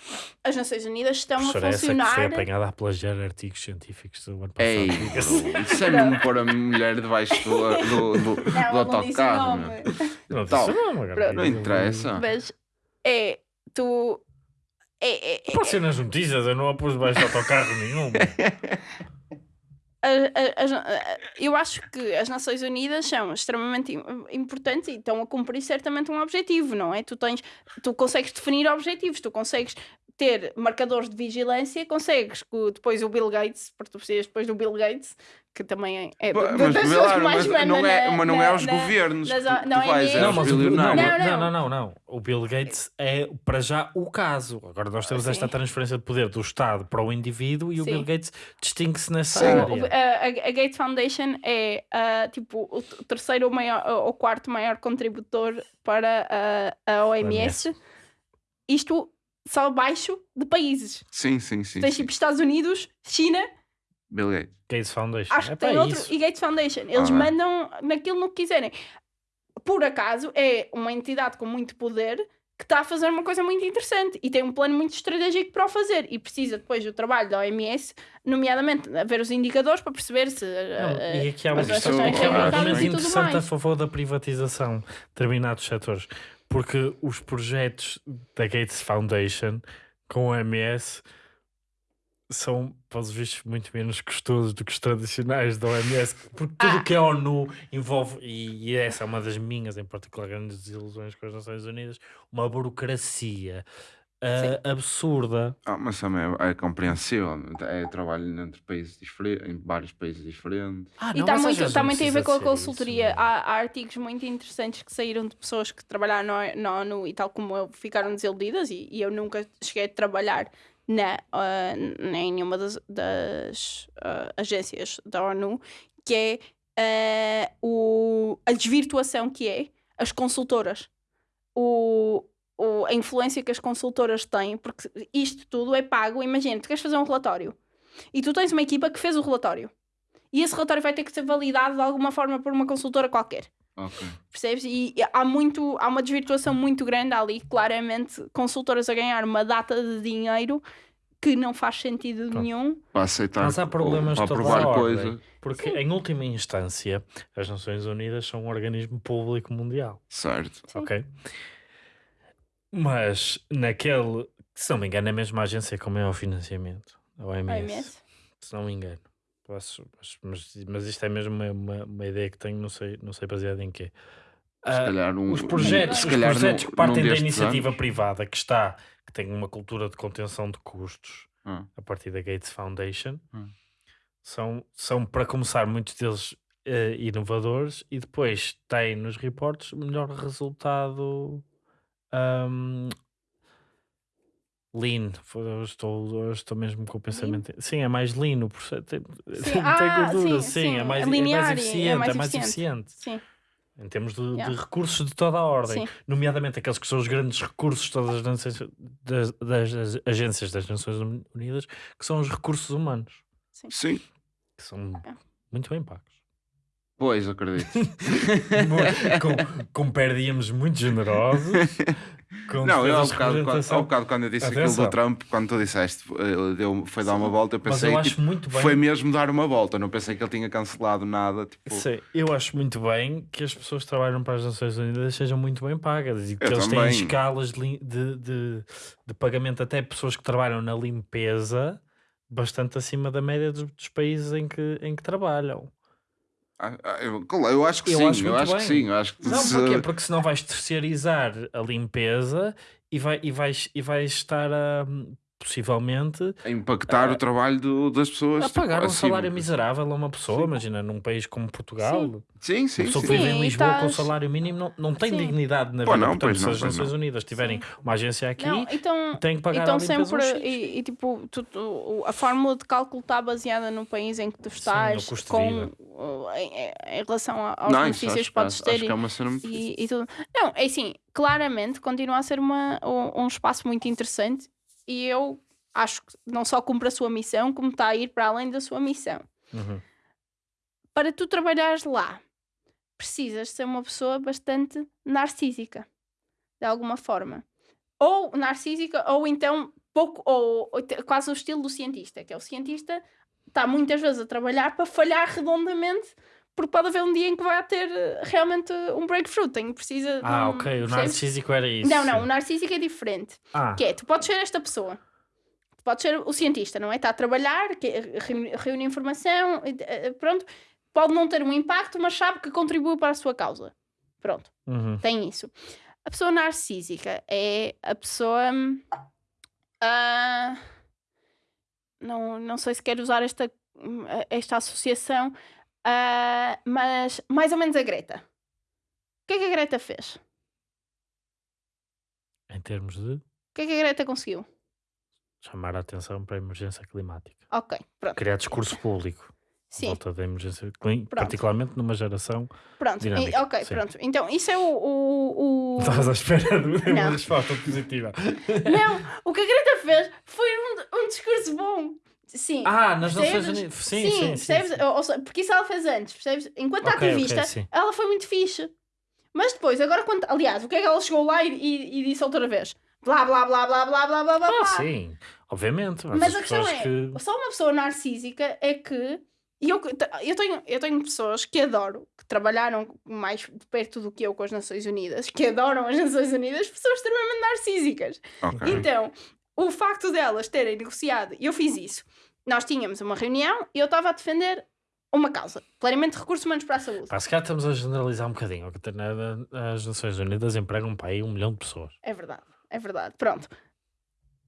as Nações Unidas estão a professora essa que funcionar. foi apanhada a plagiar artigos científicos do ano passado. Ei, isso é mesmo pôr a mulher debaixo do, do, do, do Não, ela não disse o autocarro. Não, disse Tal. o nome, agora Pronto. Não diga- interessa. Mas é tu. É, é, é- Pode ser nas notícias, eu não a pus debaixo de autocarro nenhum. as- eu acho que as Nações Unidas são extremamente im- importantes e estão a cumprir certamente um objetivo, não é? Tu tens, tu consegues definir objetivos, tu consegues ter marcadores de vigilância, consegues que depois o Bill Gates, porque tu precisas depois do Bill Gates, que também é Pô, da- Mas, das pessoas claro, que mais mas não é, na- mas não é na- aos na- governos nas- que não, é vais, é Não, mas o, não, não, Não, não, não. O Bill Gates é para já o caso. Agora nós temos Ah, esta transferência de poder do Estado para o indivíduo e o Sim. Bill Gates distingue-se nessa Sim. O- área. a, a- a Gates Foundation é ah, tipo o terceiro ou maior ou quarto maior contributor para a, a OMS. Isto só abaixo de países. Sim, sim, sim. Tens sim. tipo Estados Unidos, China Bill Gates. Gates Foundation. Acho é que tem outro. isso. E Gates Foundation. Eles Ah, mandam naquilo no que quiserem. Por acaso, é uma entidade com muito poder que está a fazer uma coisa muito interessante e tem um plano muito estratégico para o fazer e precisa depois do trabalho da OMS, nomeadamente a ver os indicadores para perceber se Não, eh, e aqui há, uma as questão- questão, aqui há um argumento interessante a favor da privatização de determinados setores, porque os projetos da Gates Foundation com o OMS são, pelos vistos, muito menos custosos do que os tradicionais da OMS, porque tudo o Ah. que a ONU envolve, e, e essa é uma das minhas, em particular, grandes desilusões com as Nações Unidas, uma burocracia ah, absurda. Ah, mas também é, é compreensível. É trabalho entre países diferentes, em vários países diferentes. Ah, E não, está mas às muito, não muito a ver com a consultoria. não. Há, há artigos muito interessantes que saíram de pessoas que trabalharam no- na ONU e tal como eu ficaram desiludidas e, e eu nunca cheguei a trabalhar na, ah, em nenhuma das, das, ah, agências da ONU, que é ah, o, a desvirtuação que é as consultoras. O, o- a influência que as consultoras têm, porque isto tudo é pago. Imagina, tu queres fazer um relatório e tu tens uma equipa que fez o relatório. E esse relatório vai ter que ser validado de alguma forma por uma consultora qualquer. Ok. Percebes? E há, muito, há uma desvirtuação muito grande ali, claramente, consultoras a ganhar uma data de dinheiro que não faz sentido Pronto. nenhum. Para aceitar. Mas há problemas para de toda provar. Porque, em última instância, as Nações Unidas são um organismo público mundial, Certo. Sim. ok? Mas, naquele, se não me engano, é a mesma agência com maior financiamento, a OMS, OMS. se não me engano. Posso, mas, mas, mas isto é mesmo uma, uma, uma ideia que tenho, não sei, não sei baseado em quê. Se Ah, calhar um, os projetos, se os projetos num- que partem da iniciativa anos- privada que está, que tem uma cultura de contenção de custos, Ah, a partir da Gates Foundation, Hum. são, são para começar muitos deles eh, inovadores e depois têm nos reportes o melhor resultado ahm, lean. Estou, estou mesmo com o pensamento. Sim, é mais lean o processo. Tem, Sim, tem ah, gordura, sim, sim, sim, é mais, é é linear mais é eficiente, é mais eficiente. eficiente. Sim. Em termos de, de Yeah. recursos de toda a ordem, Sim. nomeadamente aqueles que são os grandes recursos de todas as, nações- das, das agências das Nações Unidas, que são os recursos humanos, Sim. que são É. muito bem pagos. Pois, acredito. com, com perdíamos muito generosos. Não, eu ao bocado, quando, ao bocado quando eu disse aquilo Atenção. do Trump, quando tu disseste, eh, deu, foi dar uma volta, eu pensei eu que bem. foi mesmo dar uma volta. Não pensei que ele tinha cancelado nada. Tipo, Sei, eu acho muito bem que as pessoas que trabalham para as Nações Unidas sejam muito bem pagas e que Eu eles têm também. escalas de, lim- de, de, de pagamento até pessoas que trabalham na limpeza bastante acima da média dos, dos países em que, em que trabalham. Ah, ah, eu, eu acho que Eu sim, acho eu acho que bem. sim. Eu acho que Não, se- porquê? Porque senão vais terceirizar a limpeza e, vai, e, vais, e vais estar a possivelmente a impactar o trabalho do- das pessoas. a tipo, pagar um acima. salário miserável a uma pessoa. Imagina, num país como Portugal, Sim, sim, Uma pessoa sim. que vive Sim, em Lisboa com estás- salário mínimo não, não tem Sim. dignidade na Pô, vida. não, Portanto, pois se não, as Nações não. Unidas tiverem uma agência aqui, Não, então, tem que pagar então sempre um e, e, tipo tu- tu- a fórmula de cálculo está baseada no país em que tu estás com uh, em, em relação a- aos Não, isso benefícios acho, que podes acho, ter acho que e, é e, e tudo. Não, é assim, claramente continua a ser uma, um, um espaço muito interessante e eu acho que não só cumpre a sua missão, como está a ir para além da sua missão. Uhum. Para tu trabalhares lá, precisas ser uma pessoa bastante narcísica, de alguma forma. Ou narcísica, ou então pouco, ou, ou quase o estilo do cientista, que é o cientista está muitas vezes a trabalhar para falhar redondamente, porque pode haver um dia em que vai ter eh, realmente um breakthrough. Tem, precisa. Ah, um- ok. O narcísico era isso. Não, não, o narcísico é diferente. Ah, Que é, tu podes ser esta pessoa. Tu podes ser o cientista, não é? Está a trabalhar, que é- reúne, informação, eh, pronto. Pode não ter um impacto, mas sabe que contribui para a sua causa. Pronto, uhum. tem isso. A pessoa narcísica é a pessoa. ah, não, não sei se quero usar esta, hum, esta associação, ah, mas mais ou menos a Greta. O que é que a Greta fez? em termos de O que é que a Greta conseguiu? chamar a atenção para a emergência climática. Ok, pronto. Criar discurso público. Sim, Volta da emergência climática, particularmente numa geração. pronto. Dinâmica, E- ok, sim. pronto. Então, isso é o. o, o... Estavas à espera de uma resposta positiva. Não, o que a Greta fez foi um, um discurso bom. Sim. Ah, nas Nações? Unidas. Sim, sim, sim. percebes? sim. Ou- ou seja, porque isso ela fez antes, percebes? Enquanto Ok, ok, ativista, sim. ela foi muito fixe. Mas depois, agora quando. Aliás, o que é que ela chegou lá e, e- e disse outra vez? Blá blá blá blá blá blá blá blá. Ah, blá. sim, obviamente. Mas, Mas as a questão é, que... só uma pessoa narcísica é que. E eu, eu, tenho, eu tenho pessoas que adoro, que trabalharam mais de perto do que eu com as Nações Unidas, que adoram as Nações Unidas, pessoas extremamente narcísicas. Ok. Então, o facto delas terem negociado, e eu fiz isso, nós tínhamos uma reunião e eu estava a defender uma causa, claramente recursos humanos para a saúde. Pá, se calhar estamos a generalizar um bocadinho. As Nações Unidas empregam para aí um milhão de pessoas. É verdade, é verdade. Pronto.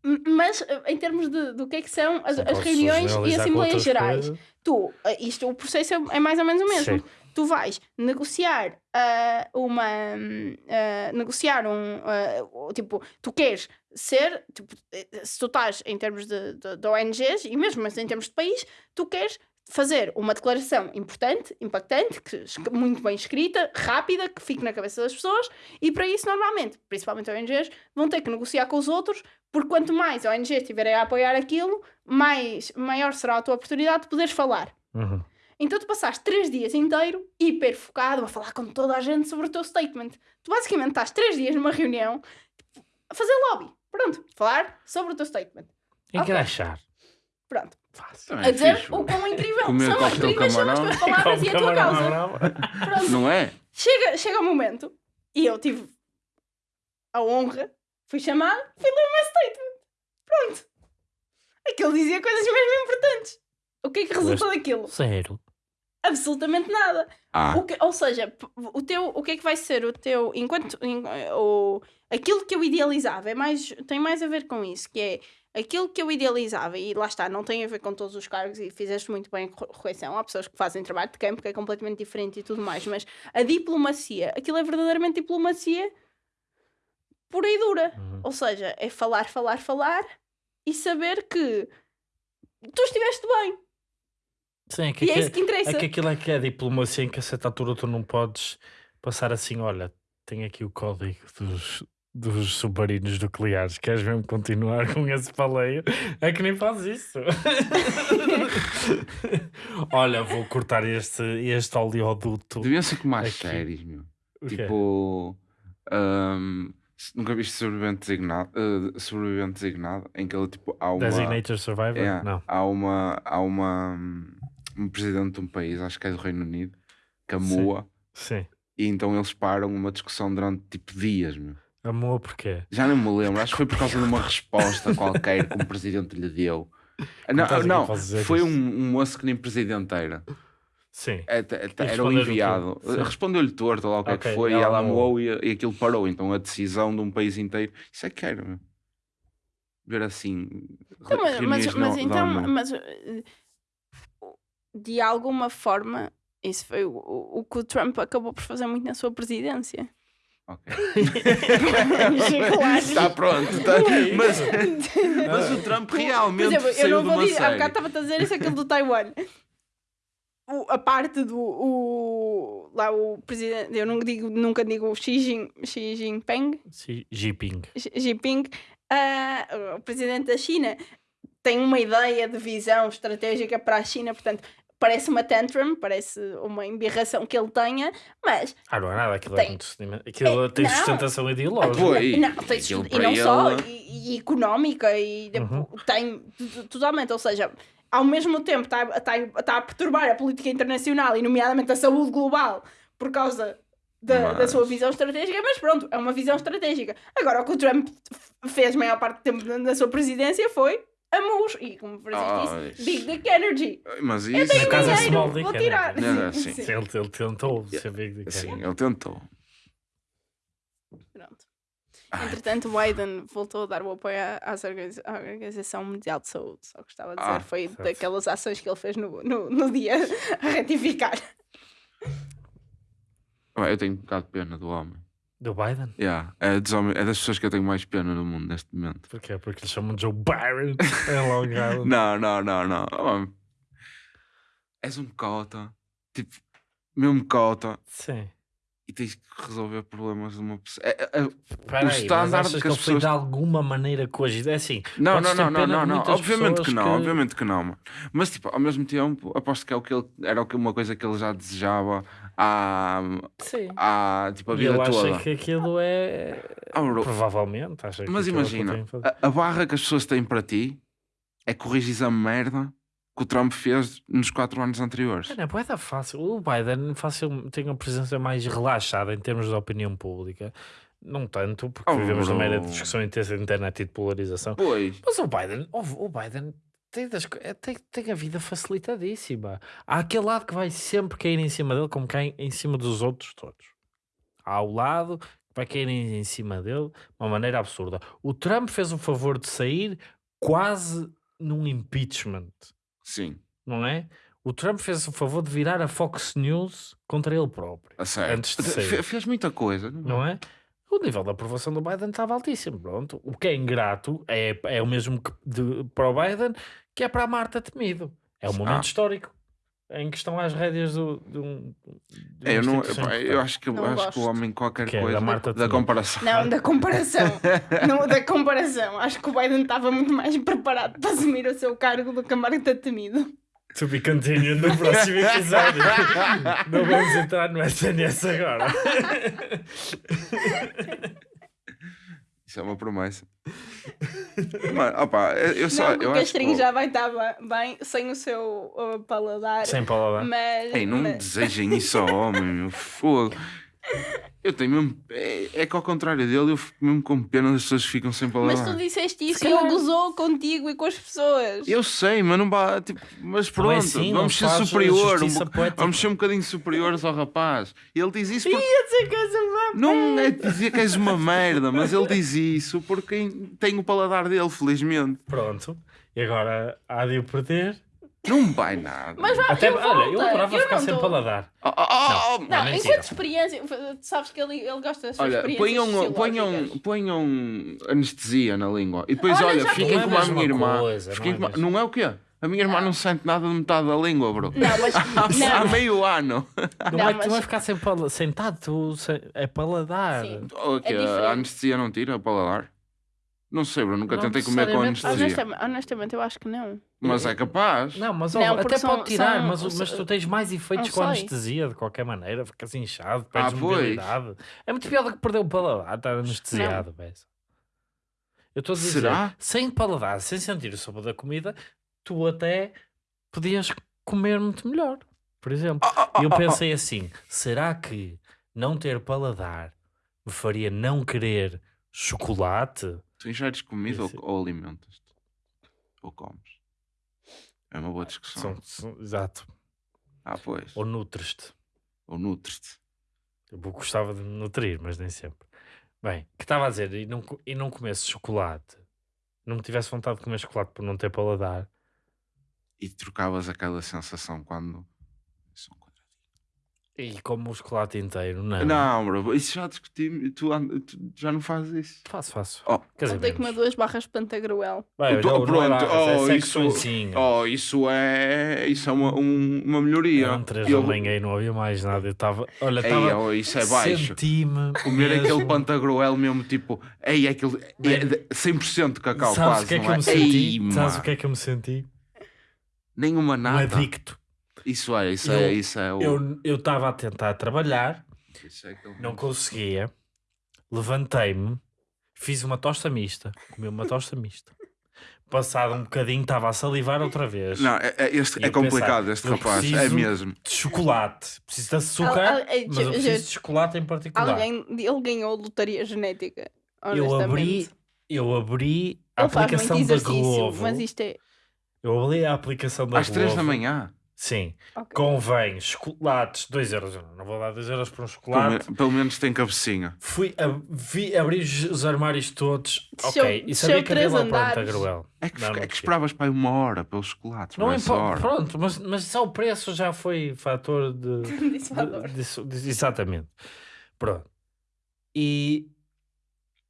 Mas eh, em termos de, do que é que são as, as reuniões e assembleias gerais, coisas. tu, eh, isto, o processo é, é mais ou menos o mesmo. Sim. Tu vais negociar ah, uma. ah, negociar um. o- tipo, tu queres ser. Tipo, eh, se tu estás em termos de, de, de ONGs e mesmo mas em termos de país, tu queres fazer uma declaração importante, impactante, que, muito bem escrita, rápida, que fique na cabeça das pessoas, e para isso, normalmente, principalmente ONGs, vão ter que negociar com os outros, porque quanto mais ONGs estiverem a apoiar aquilo, mais, maior será a tua oportunidade de poderes falar. Uhum. Então tu passaste três dias inteiro hiper focado a falar com toda a gente sobre o teu statement. Tu basicamente estás três dias numa reunião a fazer lobby. Pronto, falar sobre o teu statement. Engraxar. Pronto. Fácil. A é dizer fixe, o quão incrível Comer são as coquetel incríveis são as camarão. tuas palavras e a tua causa. brava. Pronto. Não é? Chega, chega o momento e eu tive a honra, fui chamada, fui ler o meu statement. Pronto. Aquilo dizia coisas mesmo importantes. O que é que resultou daquilo? Zero. Absolutamente nada. Ah, O que- ou seja, o, teu, o que é que vai ser o teu. Enquanto. em- o, aquilo que eu idealizava é mais, tem mais a ver com isso, que é aquilo que eu idealizava, e lá está, não tem a ver com todos os cargos, e fizeste muito bem a cor- correção. Há pessoas que fazem trabalho de campo que é completamente diferente e tudo mais, mas a diplomacia, aquilo é verdadeiramente diplomacia pura e dura. Uhum. Ou seja, é falar, falar, falar e saber que tu estiveste bem. Sim, é que, E é isso que interessa. é que aquilo é que é diplomacia em que a certa altura tu não podes passar assim, olha, tem aqui o código dos, dos submarinos nucleares, queres mesmo continuar com esse paleio? É que nem faz isso. olha, vou cortar este, este oleoduto. deviam ser com mais séries, meu. Tipo. se- nunca viste sobrevivente designado, eh, sobrevivente designado em que ele tipo há uma Designated Survivor? é, Não. há uma há uma hum, um presidente de um país acho que é do Reino Unido que a Sim. Sim. e então eles param uma discussão durante tipo dias meu. Amor, porquê? já não me lembro acho que foi por causa de uma resposta qualquer que um presidente lhe deu não, aqui não dizer foi um, um moço que nem presidente era Sim. É, E era o o quê? enviado. Respondeu-lhe torto lá o que é que foi, e ela ela amoou. amou e, e aquilo parou. Então a decisão de um país inteiro. Isso é que era, meu. Ver assim. Então, mas, mas, mas então, mas de alguma forma, isso foi o, o o que o Trump acabou por fazer muito na sua presidência. Ok. Está pronto. tá- Mas, mas o Trump Por realmente exemplo, eu não vou dizer, há bocado estava a dizer isso aquilo do Taiwan. O- a parte do o, lá o presidente, eu nunca digo, nunca digo Xi, Jin, Xi Jinping, Xi Jinping. Xi Jinping, ah, o presidente da China tem uma ideia de visão estratégica para a China, portanto, parece uma tantrum, parece uma embirração que ele tenha, mas Ah, não é nada, aquilo, é Tem. muito, aquilo É, tem não. sustentação ideológica. Pois, não, tem, e não só, ele- e, e económica, e Uhum. tem totalmente, ou seja, ao mesmo tempo está tá, tá a perturbar a política internacional e, nomeadamente, a saúde global por causa da, da Mas- sua visão estratégica, mas pronto, é uma visão estratégica. Agora, o que o Trump fez a maior parte do tempo da- da sua presidência foi amus, e como o presidente Ah, disse, Big Dick Energy. Mas Eu isso. tenho No caso é dinheiro, vou energy. tirar. Não, Sim, sim. sim. Ele, ele tentou ser big dick. Sim, ele tentou. Pronto. Ai. Entretanto, o Biden voltou a dar o apoio à, Organização Mundial de Saúde. Só gostava de dizer, Ah, foi certo. daquelas ações que ele fez no, no, no dia a retificar. Eu tenho um bocado de pena do homem. Do Biden? Yeah, é, dos homens- é das pessoas que eu tenho mais pena no mundo neste momento. Porquê? Porque eles chamam de Joe Byron em Long Island. Não, não, não, não. Homem, És um cota. Tipo, mesmo cota. Sim. e tens que resolver problemas de uma pessoa. É, é, é, Espera o mas standard que que as pessoas- de alguma maneira coagido? É assim, Não, não, não, não, não, não. Obviamente que não, obviamente que não, mano. Mas tipo, ao mesmo tempo, aposto que é o que ele era que- uma coisa que ele já desejava há, Sim. há tipo a E vida ele toda. acha que aquilo é. Bro, Provavelmente. Acha que mas é imagina, a, a barra que as pessoas têm para ti é corrigir a merda que o Trump fez nos quatro anos anteriores. Não é fácil. O Biden fácil, tem uma presença mais relaxada em termos de opinião pública. Não tanto, porque Oh, vivemos numa era de discussão intensa de internet e de polarização. Pois. Mas o Biden, o Biden tem, das co- é, tem, tem a vida facilitadíssima. Há aquele lado que vai sempre cair em cima dele, como cai em cima dos outros todos. Há o lado que vai cair em, em cima dele de uma maneira absurda. O Trump fez o favor de sair quase num impeachment, Sim, não é? O Trump fez o favor de virar a Fox News contra ele próprio, a sério. Antes de Fe- sair. Fez muita coisa. não é? O nível de aprovação do Biden estava altíssimo. Pronto. O que é ingrato é, é o mesmo que de- para o Biden que é para a Marta Temido. É um momento Ah. histórico em que estão às rédeas do, de um. de É, eu, não, eu acho que, Não acho que o homem qualquer Que é, da coisa Marta da Temido. comparação. Não, da comparação. não, da comparação. Acho que o Biden estava muito mais preparado para assumir o seu cargo do que a Marta Temido. To be continued no próximo episódio. não vamos entrar no SNS agora. Isso é uma promessa. Mano, opa, eu só. não, eu o Castrinho já vai estar bem, sem o seu uh, paladar. Sem palavra. Mas, Ei, não mas- desejem isso ao homem, meu fogo. Eu tenho mesmo. É, é que ao contrário dele, eu fico mesmo com pena das pessoas que ficam sem mas palavra. tu disseste isso e ele gozou contigo e com as pessoas. Eu sei, mas não vá. Tipo, mas Não pronto, é assim, vamos ser superior. um bo- vamos ser um bocadinho superiores ao rapaz. E ele diz isso porque. Ia dizer que és uma Não é dizer que és uma merda, mas ele diz isso porque tem o paladar dele, felizmente. Pronto. E agora há de o perder. Não vai nada. Mas vai Até, eu olha, eu adorava Eu ficar não sem dou. paladar. Oh, oh, oh, Não, Não, mentira. enquanto experiência, tu sabes que ele, ele gosta das suas Olha, experiências ponham, ponham, ponham anestesia na língua. E depois, Olha, olha, fiquem Não é como a minha irmã. coisa, Fiquem não é não é o quê? A minha irmã não sente nada de metade da língua, bro. Não, mas. Há não, meio ano. Não, Não, é que tu mas- vais ficar sem pala- sentado, tu é paladar. Sim. O quê? diferente. a anestesia não tira o paladar? Não sei, bro. Nunca Não tentei comer com anestesia. honestamente, honestamente, eu acho que não. Mas é capaz. Não, mas Não, ó, até são- pode tirar, são- mas, mas tu tens mais efeitos com anestesia de qualquer maneira, ficas inchado, perdes Ah, mobilidade. É muito pior do que perder o paladar, estar anestesiado. Eu estou a dizer, Será? sem paladar, sem sentir o sabor da comida, tu até podias comer muito melhor, por exemplo. Ah, E eu pensei assim: será que não ter paladar me faria não querer chocolate? Tu ingeres comida ou, ou alimentas-te? Ou comes? É uma boa discussão. São- são- exato. Ah, pois. Ou nutres-te. Ou nutres-te. Eu gostava de me nutrir, mas nem sempre. Bem, que estava a dizer, e não, e não comesse chocolate, não me tivesse vontade de comer chocolate por não ter paladar, E trocavas aquela sensação quando. Isso é um quadradinho. E como o chocolate inteiro, não. Não, bro, isso já discutimos. Tu, and- tu já não fazes isso. Faço, faço. Oh. Quer dizer, Não tem que comer menos. duas barras de pantagruel. Tu- olha, não é pronto, barras, oh, é isso- secçõezinhas. Oh, isso é. Isso é uma, um- uma melhoria. Eram três Eu- manhã e não havia mais nada. Eu estava. Olha, Ei, estava. oh, isso é baixo. Senti-me. Comer mesmo- aquele pantagruel mesmo, tipo, ei, é aquele. É de 100% de cacau, Sabes quase. o que é que não eu me senti? Ei, Sabes mano, o que é que eu me senti? Nenhuma Um nada. adicto. Isso é, isso Eu- é, isso é o. Eu eu estava a tentar trabalhar, Isso é aquele- não conseguia, levantei-me, fiz uma tosta mista, comi uma tosta mista. Passado um bocadinho, estava a salivar outra vez. Não, é, é- este é complicado, pensar, este rapaz. É mesmo. De chocolate. Preciso de açúcar, Al- al- ei, mas eu preciso de chocolate em particular. Alguém, ele ganhou lotaria genética. eu abri, eu abri a Ele aplicação da Glovo. mas isto é. Eu abri a aplicação da Às 3 da manhã. Sim. ok. Convém chocolates, 2 euros. Eu não vou dar 2 euros por um chocolate. Pelo, pelo menos tem cabecinha. Fui a, vi, abri os, os armários todos. Desceu- ok. E desceu sabia que havia três lá planta andares. Gruel. É que, Não, não é que desci. esperavas para aí uma hora pelos chocolates. Não essa hora. Pronto, mas, mas só o preço já foi fator de. Disse valor. de- disso- disso- exatamente. Pronto. E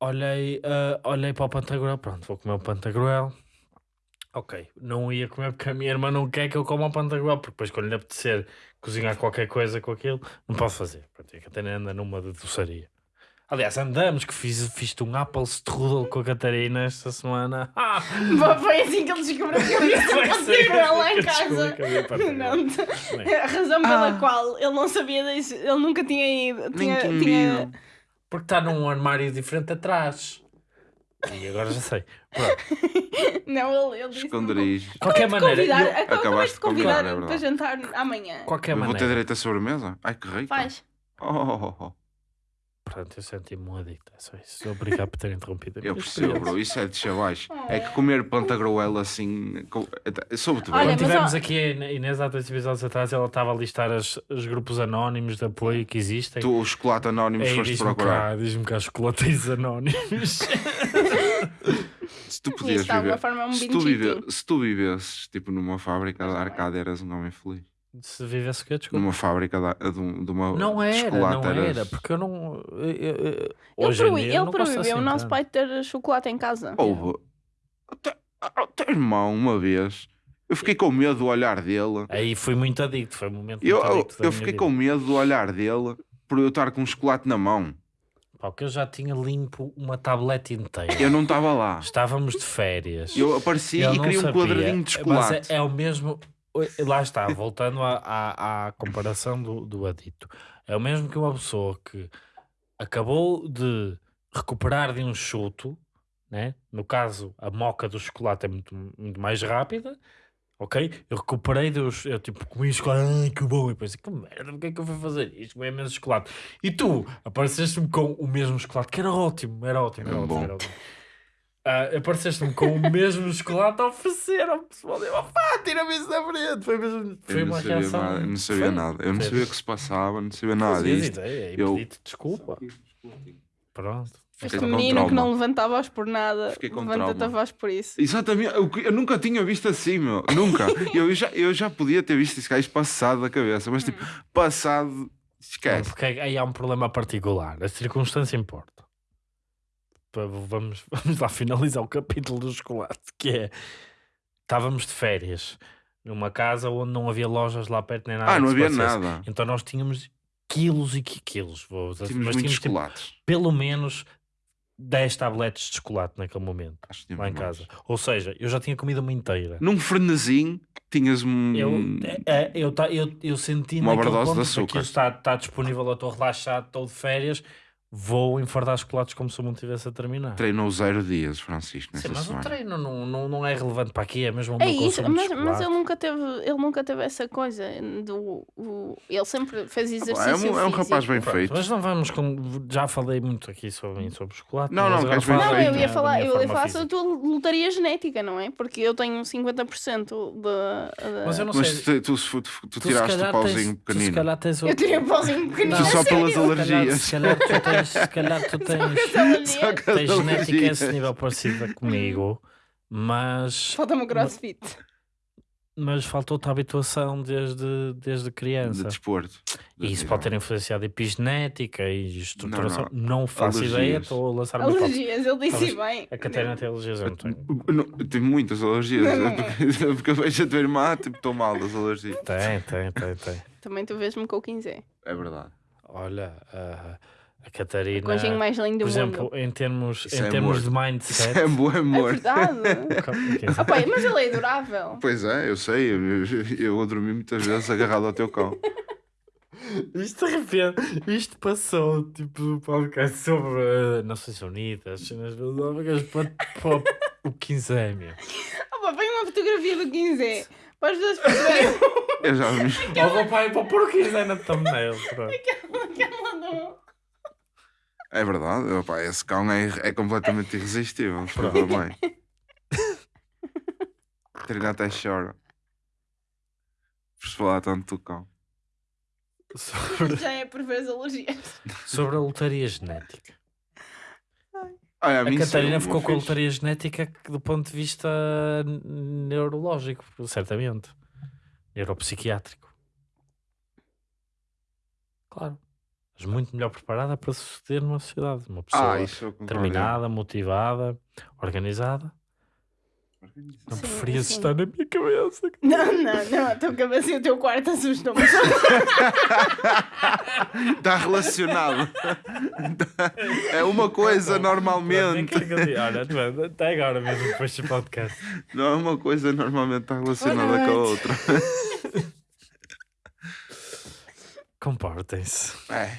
olhei, ah, olhei para o Pantagruel. Pronto, vou comer o Pantagruel. Ok, não ia comer porque a minha irmã não quer que eu coma o pantagruel, porque depois quando lhe apetecer cozinhar qualquer coisa com aquilo, não posso fazer. Pronto, a Catarina anda numa de doçaria. Aliás, andamos, que fiz, fiz-te um Apple Strudel com a Catarina esta semana. Ah! Foi assim que ele descobriu que eu ia ter assim pantagruel lá em casa. Não, Bem. a razão pela Ah. qual ele não sabia disso, ele nunca tinha ido. Tinha, tinha tinha- ido. Porque está num armário diferente atrás. E agora já sei. Pronto. Não, ele, ele disse. Esconderijo. De qualquer maneira, eu- acabas Acabaste de convidar convidar, é para jantar amanhã. de qualquer Eu vou ter maneira. direito a sobremesa? Ai, que rico. Faz. Oh, oh, oh, Pronto, eu senti-me um adicto. É só isso. Obrigado por ter interrompido. a Eu percebo, bro. Isso é de chavais. É que comer pantagruel assim. com- Eu soube-te Olha, bem. Quando mas tivemos ó- aqui a Inês há dois episódios atrás, ela estava a listar as- os grupos anónimos de apoio que existem. Tu, o chocolate anónimo, Ei, foste diz-me procurar. cá, diz-me cá, chocolateiros anónimos. Se tu podias viver. forma é um Se tu, vive, se tu vivesses tipo numa fábrica de arcade, eras um homem feliz. Se vivesse o quê? Desculpa. Numa fábrica de, de, um- de uma. Não de era, chocolate, não era, porque eu não. eu- eu- eu- Ele, hoje em proibi- dia, eu ele não gosto proibiu assim o nosso tanto. pai de ter chocolate em casa. Houve. Até- ah, Teu irmão, uma vez, eu fiquei com medo do olhar dele. Aí fui muito adicto, foi um momento Eu, muito eu, adicto da eu minha fiquei vida. com medo do olhar dele por eu estar com um chocolate na mão. Pá, porque eu já tinha limpo uma tablete inteira. Eu não estava lá. Estávamos de férias. Eu apareci Ele e não queria um sabia, quadradinho de Mas chocolate. é, é o mesmo. Lá está, voltando à, à, à comparação do, do adito. É o mesmo que uma pessoa que acabou de recuperar de um chuto, né? no caso, a moca do chocolate é muito, muito mais rápida. Ok? Eu recuperei dos. Eu tipo comi chocolate, ai que bom. E depois, que merda, porque é que eu fui fazer isto? Comi imenso chocolate. E tu apareceste-me com o mesmo chocolate, que era ótimo, era ótimo, era Era ótimo. Era ótimo. Ah, apareceste-me com o mesmo chocolate a oferecer ao pessoal. Eu, pá, tira-me isso da frente. Foi, mesmo, foi Eu uma sabia, reação. nada, eu não sabia Foi. nada. Eu não sabia o que se passava, não sabia nada disto. ideia e Eu- pedi-te desculpa. Pronto. Este Fiquei menino que não levanta a voz por nada, Fiquei com levanta a voz por isso. Exatamente, eu, eu nunca tinha visto assim, meu. Nunca. eu, já, eu já podia ter visto esse gajo passado da cabeça, mas tipo, passado, Não, esquece. porque aí há um problema particular. A circunstância importa. Vamos, vamos lá finalizar o capítulo do chocolate, que é estávamos de férias numa casa onde não havia lojas lá perto nem nada. Ah, não havia parecesse. nada. Então nós tínhamos quilos e qui- quilos, vou, Tínhamos mas tínhamos tipo, chocolates. pelo menos 10 tabletes de chocolate naquele momento, Acho que lá em mais. casa. Ou seja, eu já tinha comido uma inteira. Num frenesim, tinhas um. Eu, é, eu, ta- eu, eu senti Uma naquele overdose de açúcar. aquilo está, está disponível, eu estou relaxado, estou de férias, vou enfardar chocolates como se eu não estivesse a terminar. Treinou zero dias, Francisco, nessa Sim, mas o semana. treino não, não, não é relevante para aqui, é mesmo o É meu isso, consumo de mas, mas ele nunca teve, ele nunca teve essa coisa do, o- ele sempre fez Ah, exercício É um, é um rapaz bem Pronto, feito. mas não vamos com... Já falei muito aqui sobre, sobre chocolate. Não, mas não, Não, aí eu ia falar, eu ia falar sobre a tua lotaria genética, não é? Porque eu tenho 50% da. da- Mas eu não Mas sei. tu, tu, tu, tu tu tiraste o pauzinho tens- Tu se pequenino. calhar tens Eu tirei um pauzinho pequenino. Não, só pelas alergias. Se calhar tu tens, se calhar tu tens, tens genética a esse nível parecida comigo, mas, Falta-me o crossfit. mas faltou-te a habituação desde, desde De criança. desporto. E isso pode ter influenciado epigenética e estruturação. Não, Não, faço Alergias. ideia, estou a lançar. Alergias, ele disse Talvez- bem. A Catarina tem alergias, eu não tenho. Eu não- eu tenho muitas alergias. Não, não. Porque, porque eu vejo a tua irmã, tipo, estou mal das alergias. Tem, tem, tem, tem. Também tu vês-me com o 15. É verdade. Olha, a, a O Catarina, conjinho mais lindo por do mundo. exemplo, em termos, Isso em é termos amor. de Isso mindset. é bom É amor. verdade. Ah, pá, mas ele é adorável. Pois é, eu sei. Eu, eu, eu dormi muitas vezes agarrado ao teu cão. Isto de repente, isto passou tipo um podcast sobre uh, Nações Unidas, cenas filosóficas para, para o 15 é meu. Pá, põe uma fotografia do 15. Para as pessoas perceberem Eu já me... Ou vou para, para pôr o 15 na thumbnail. pronto. aquela do. É verdade, opá, esse cão é, é completamente irresistível. A mãe. Trina até chora. Por se falar tanto do cão. Sobre, Já é por ver as alergias. sobre a lotaria genética. Olha, A mim Catarina ficou com a lotaria genética do ponto de vista neurológico, certamente. Neuropsiquiátrico. Claro. Mas muito melhor preparada para suceder numa sociedade. Uma pessoa Ah, isso determinada, motivada, organizada. Não Sim, preferias assim. estar na minha cabeça. Não, não, não. A tua cabeça e o teu quarto assustam-me. Está relacionado. é uma coisa normalmente. Olha, tu- até agora mesmo, depois do podcast. Não é uma coisa normalmente está relacionada com a outra. Comportem-se. É.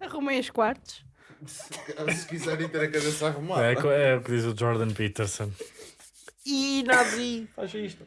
Arrumei os quartos. Se quiserem ter a cabeça arrumada. É, é o que diz o Jordan Peterson. E Nazi. Faz isto.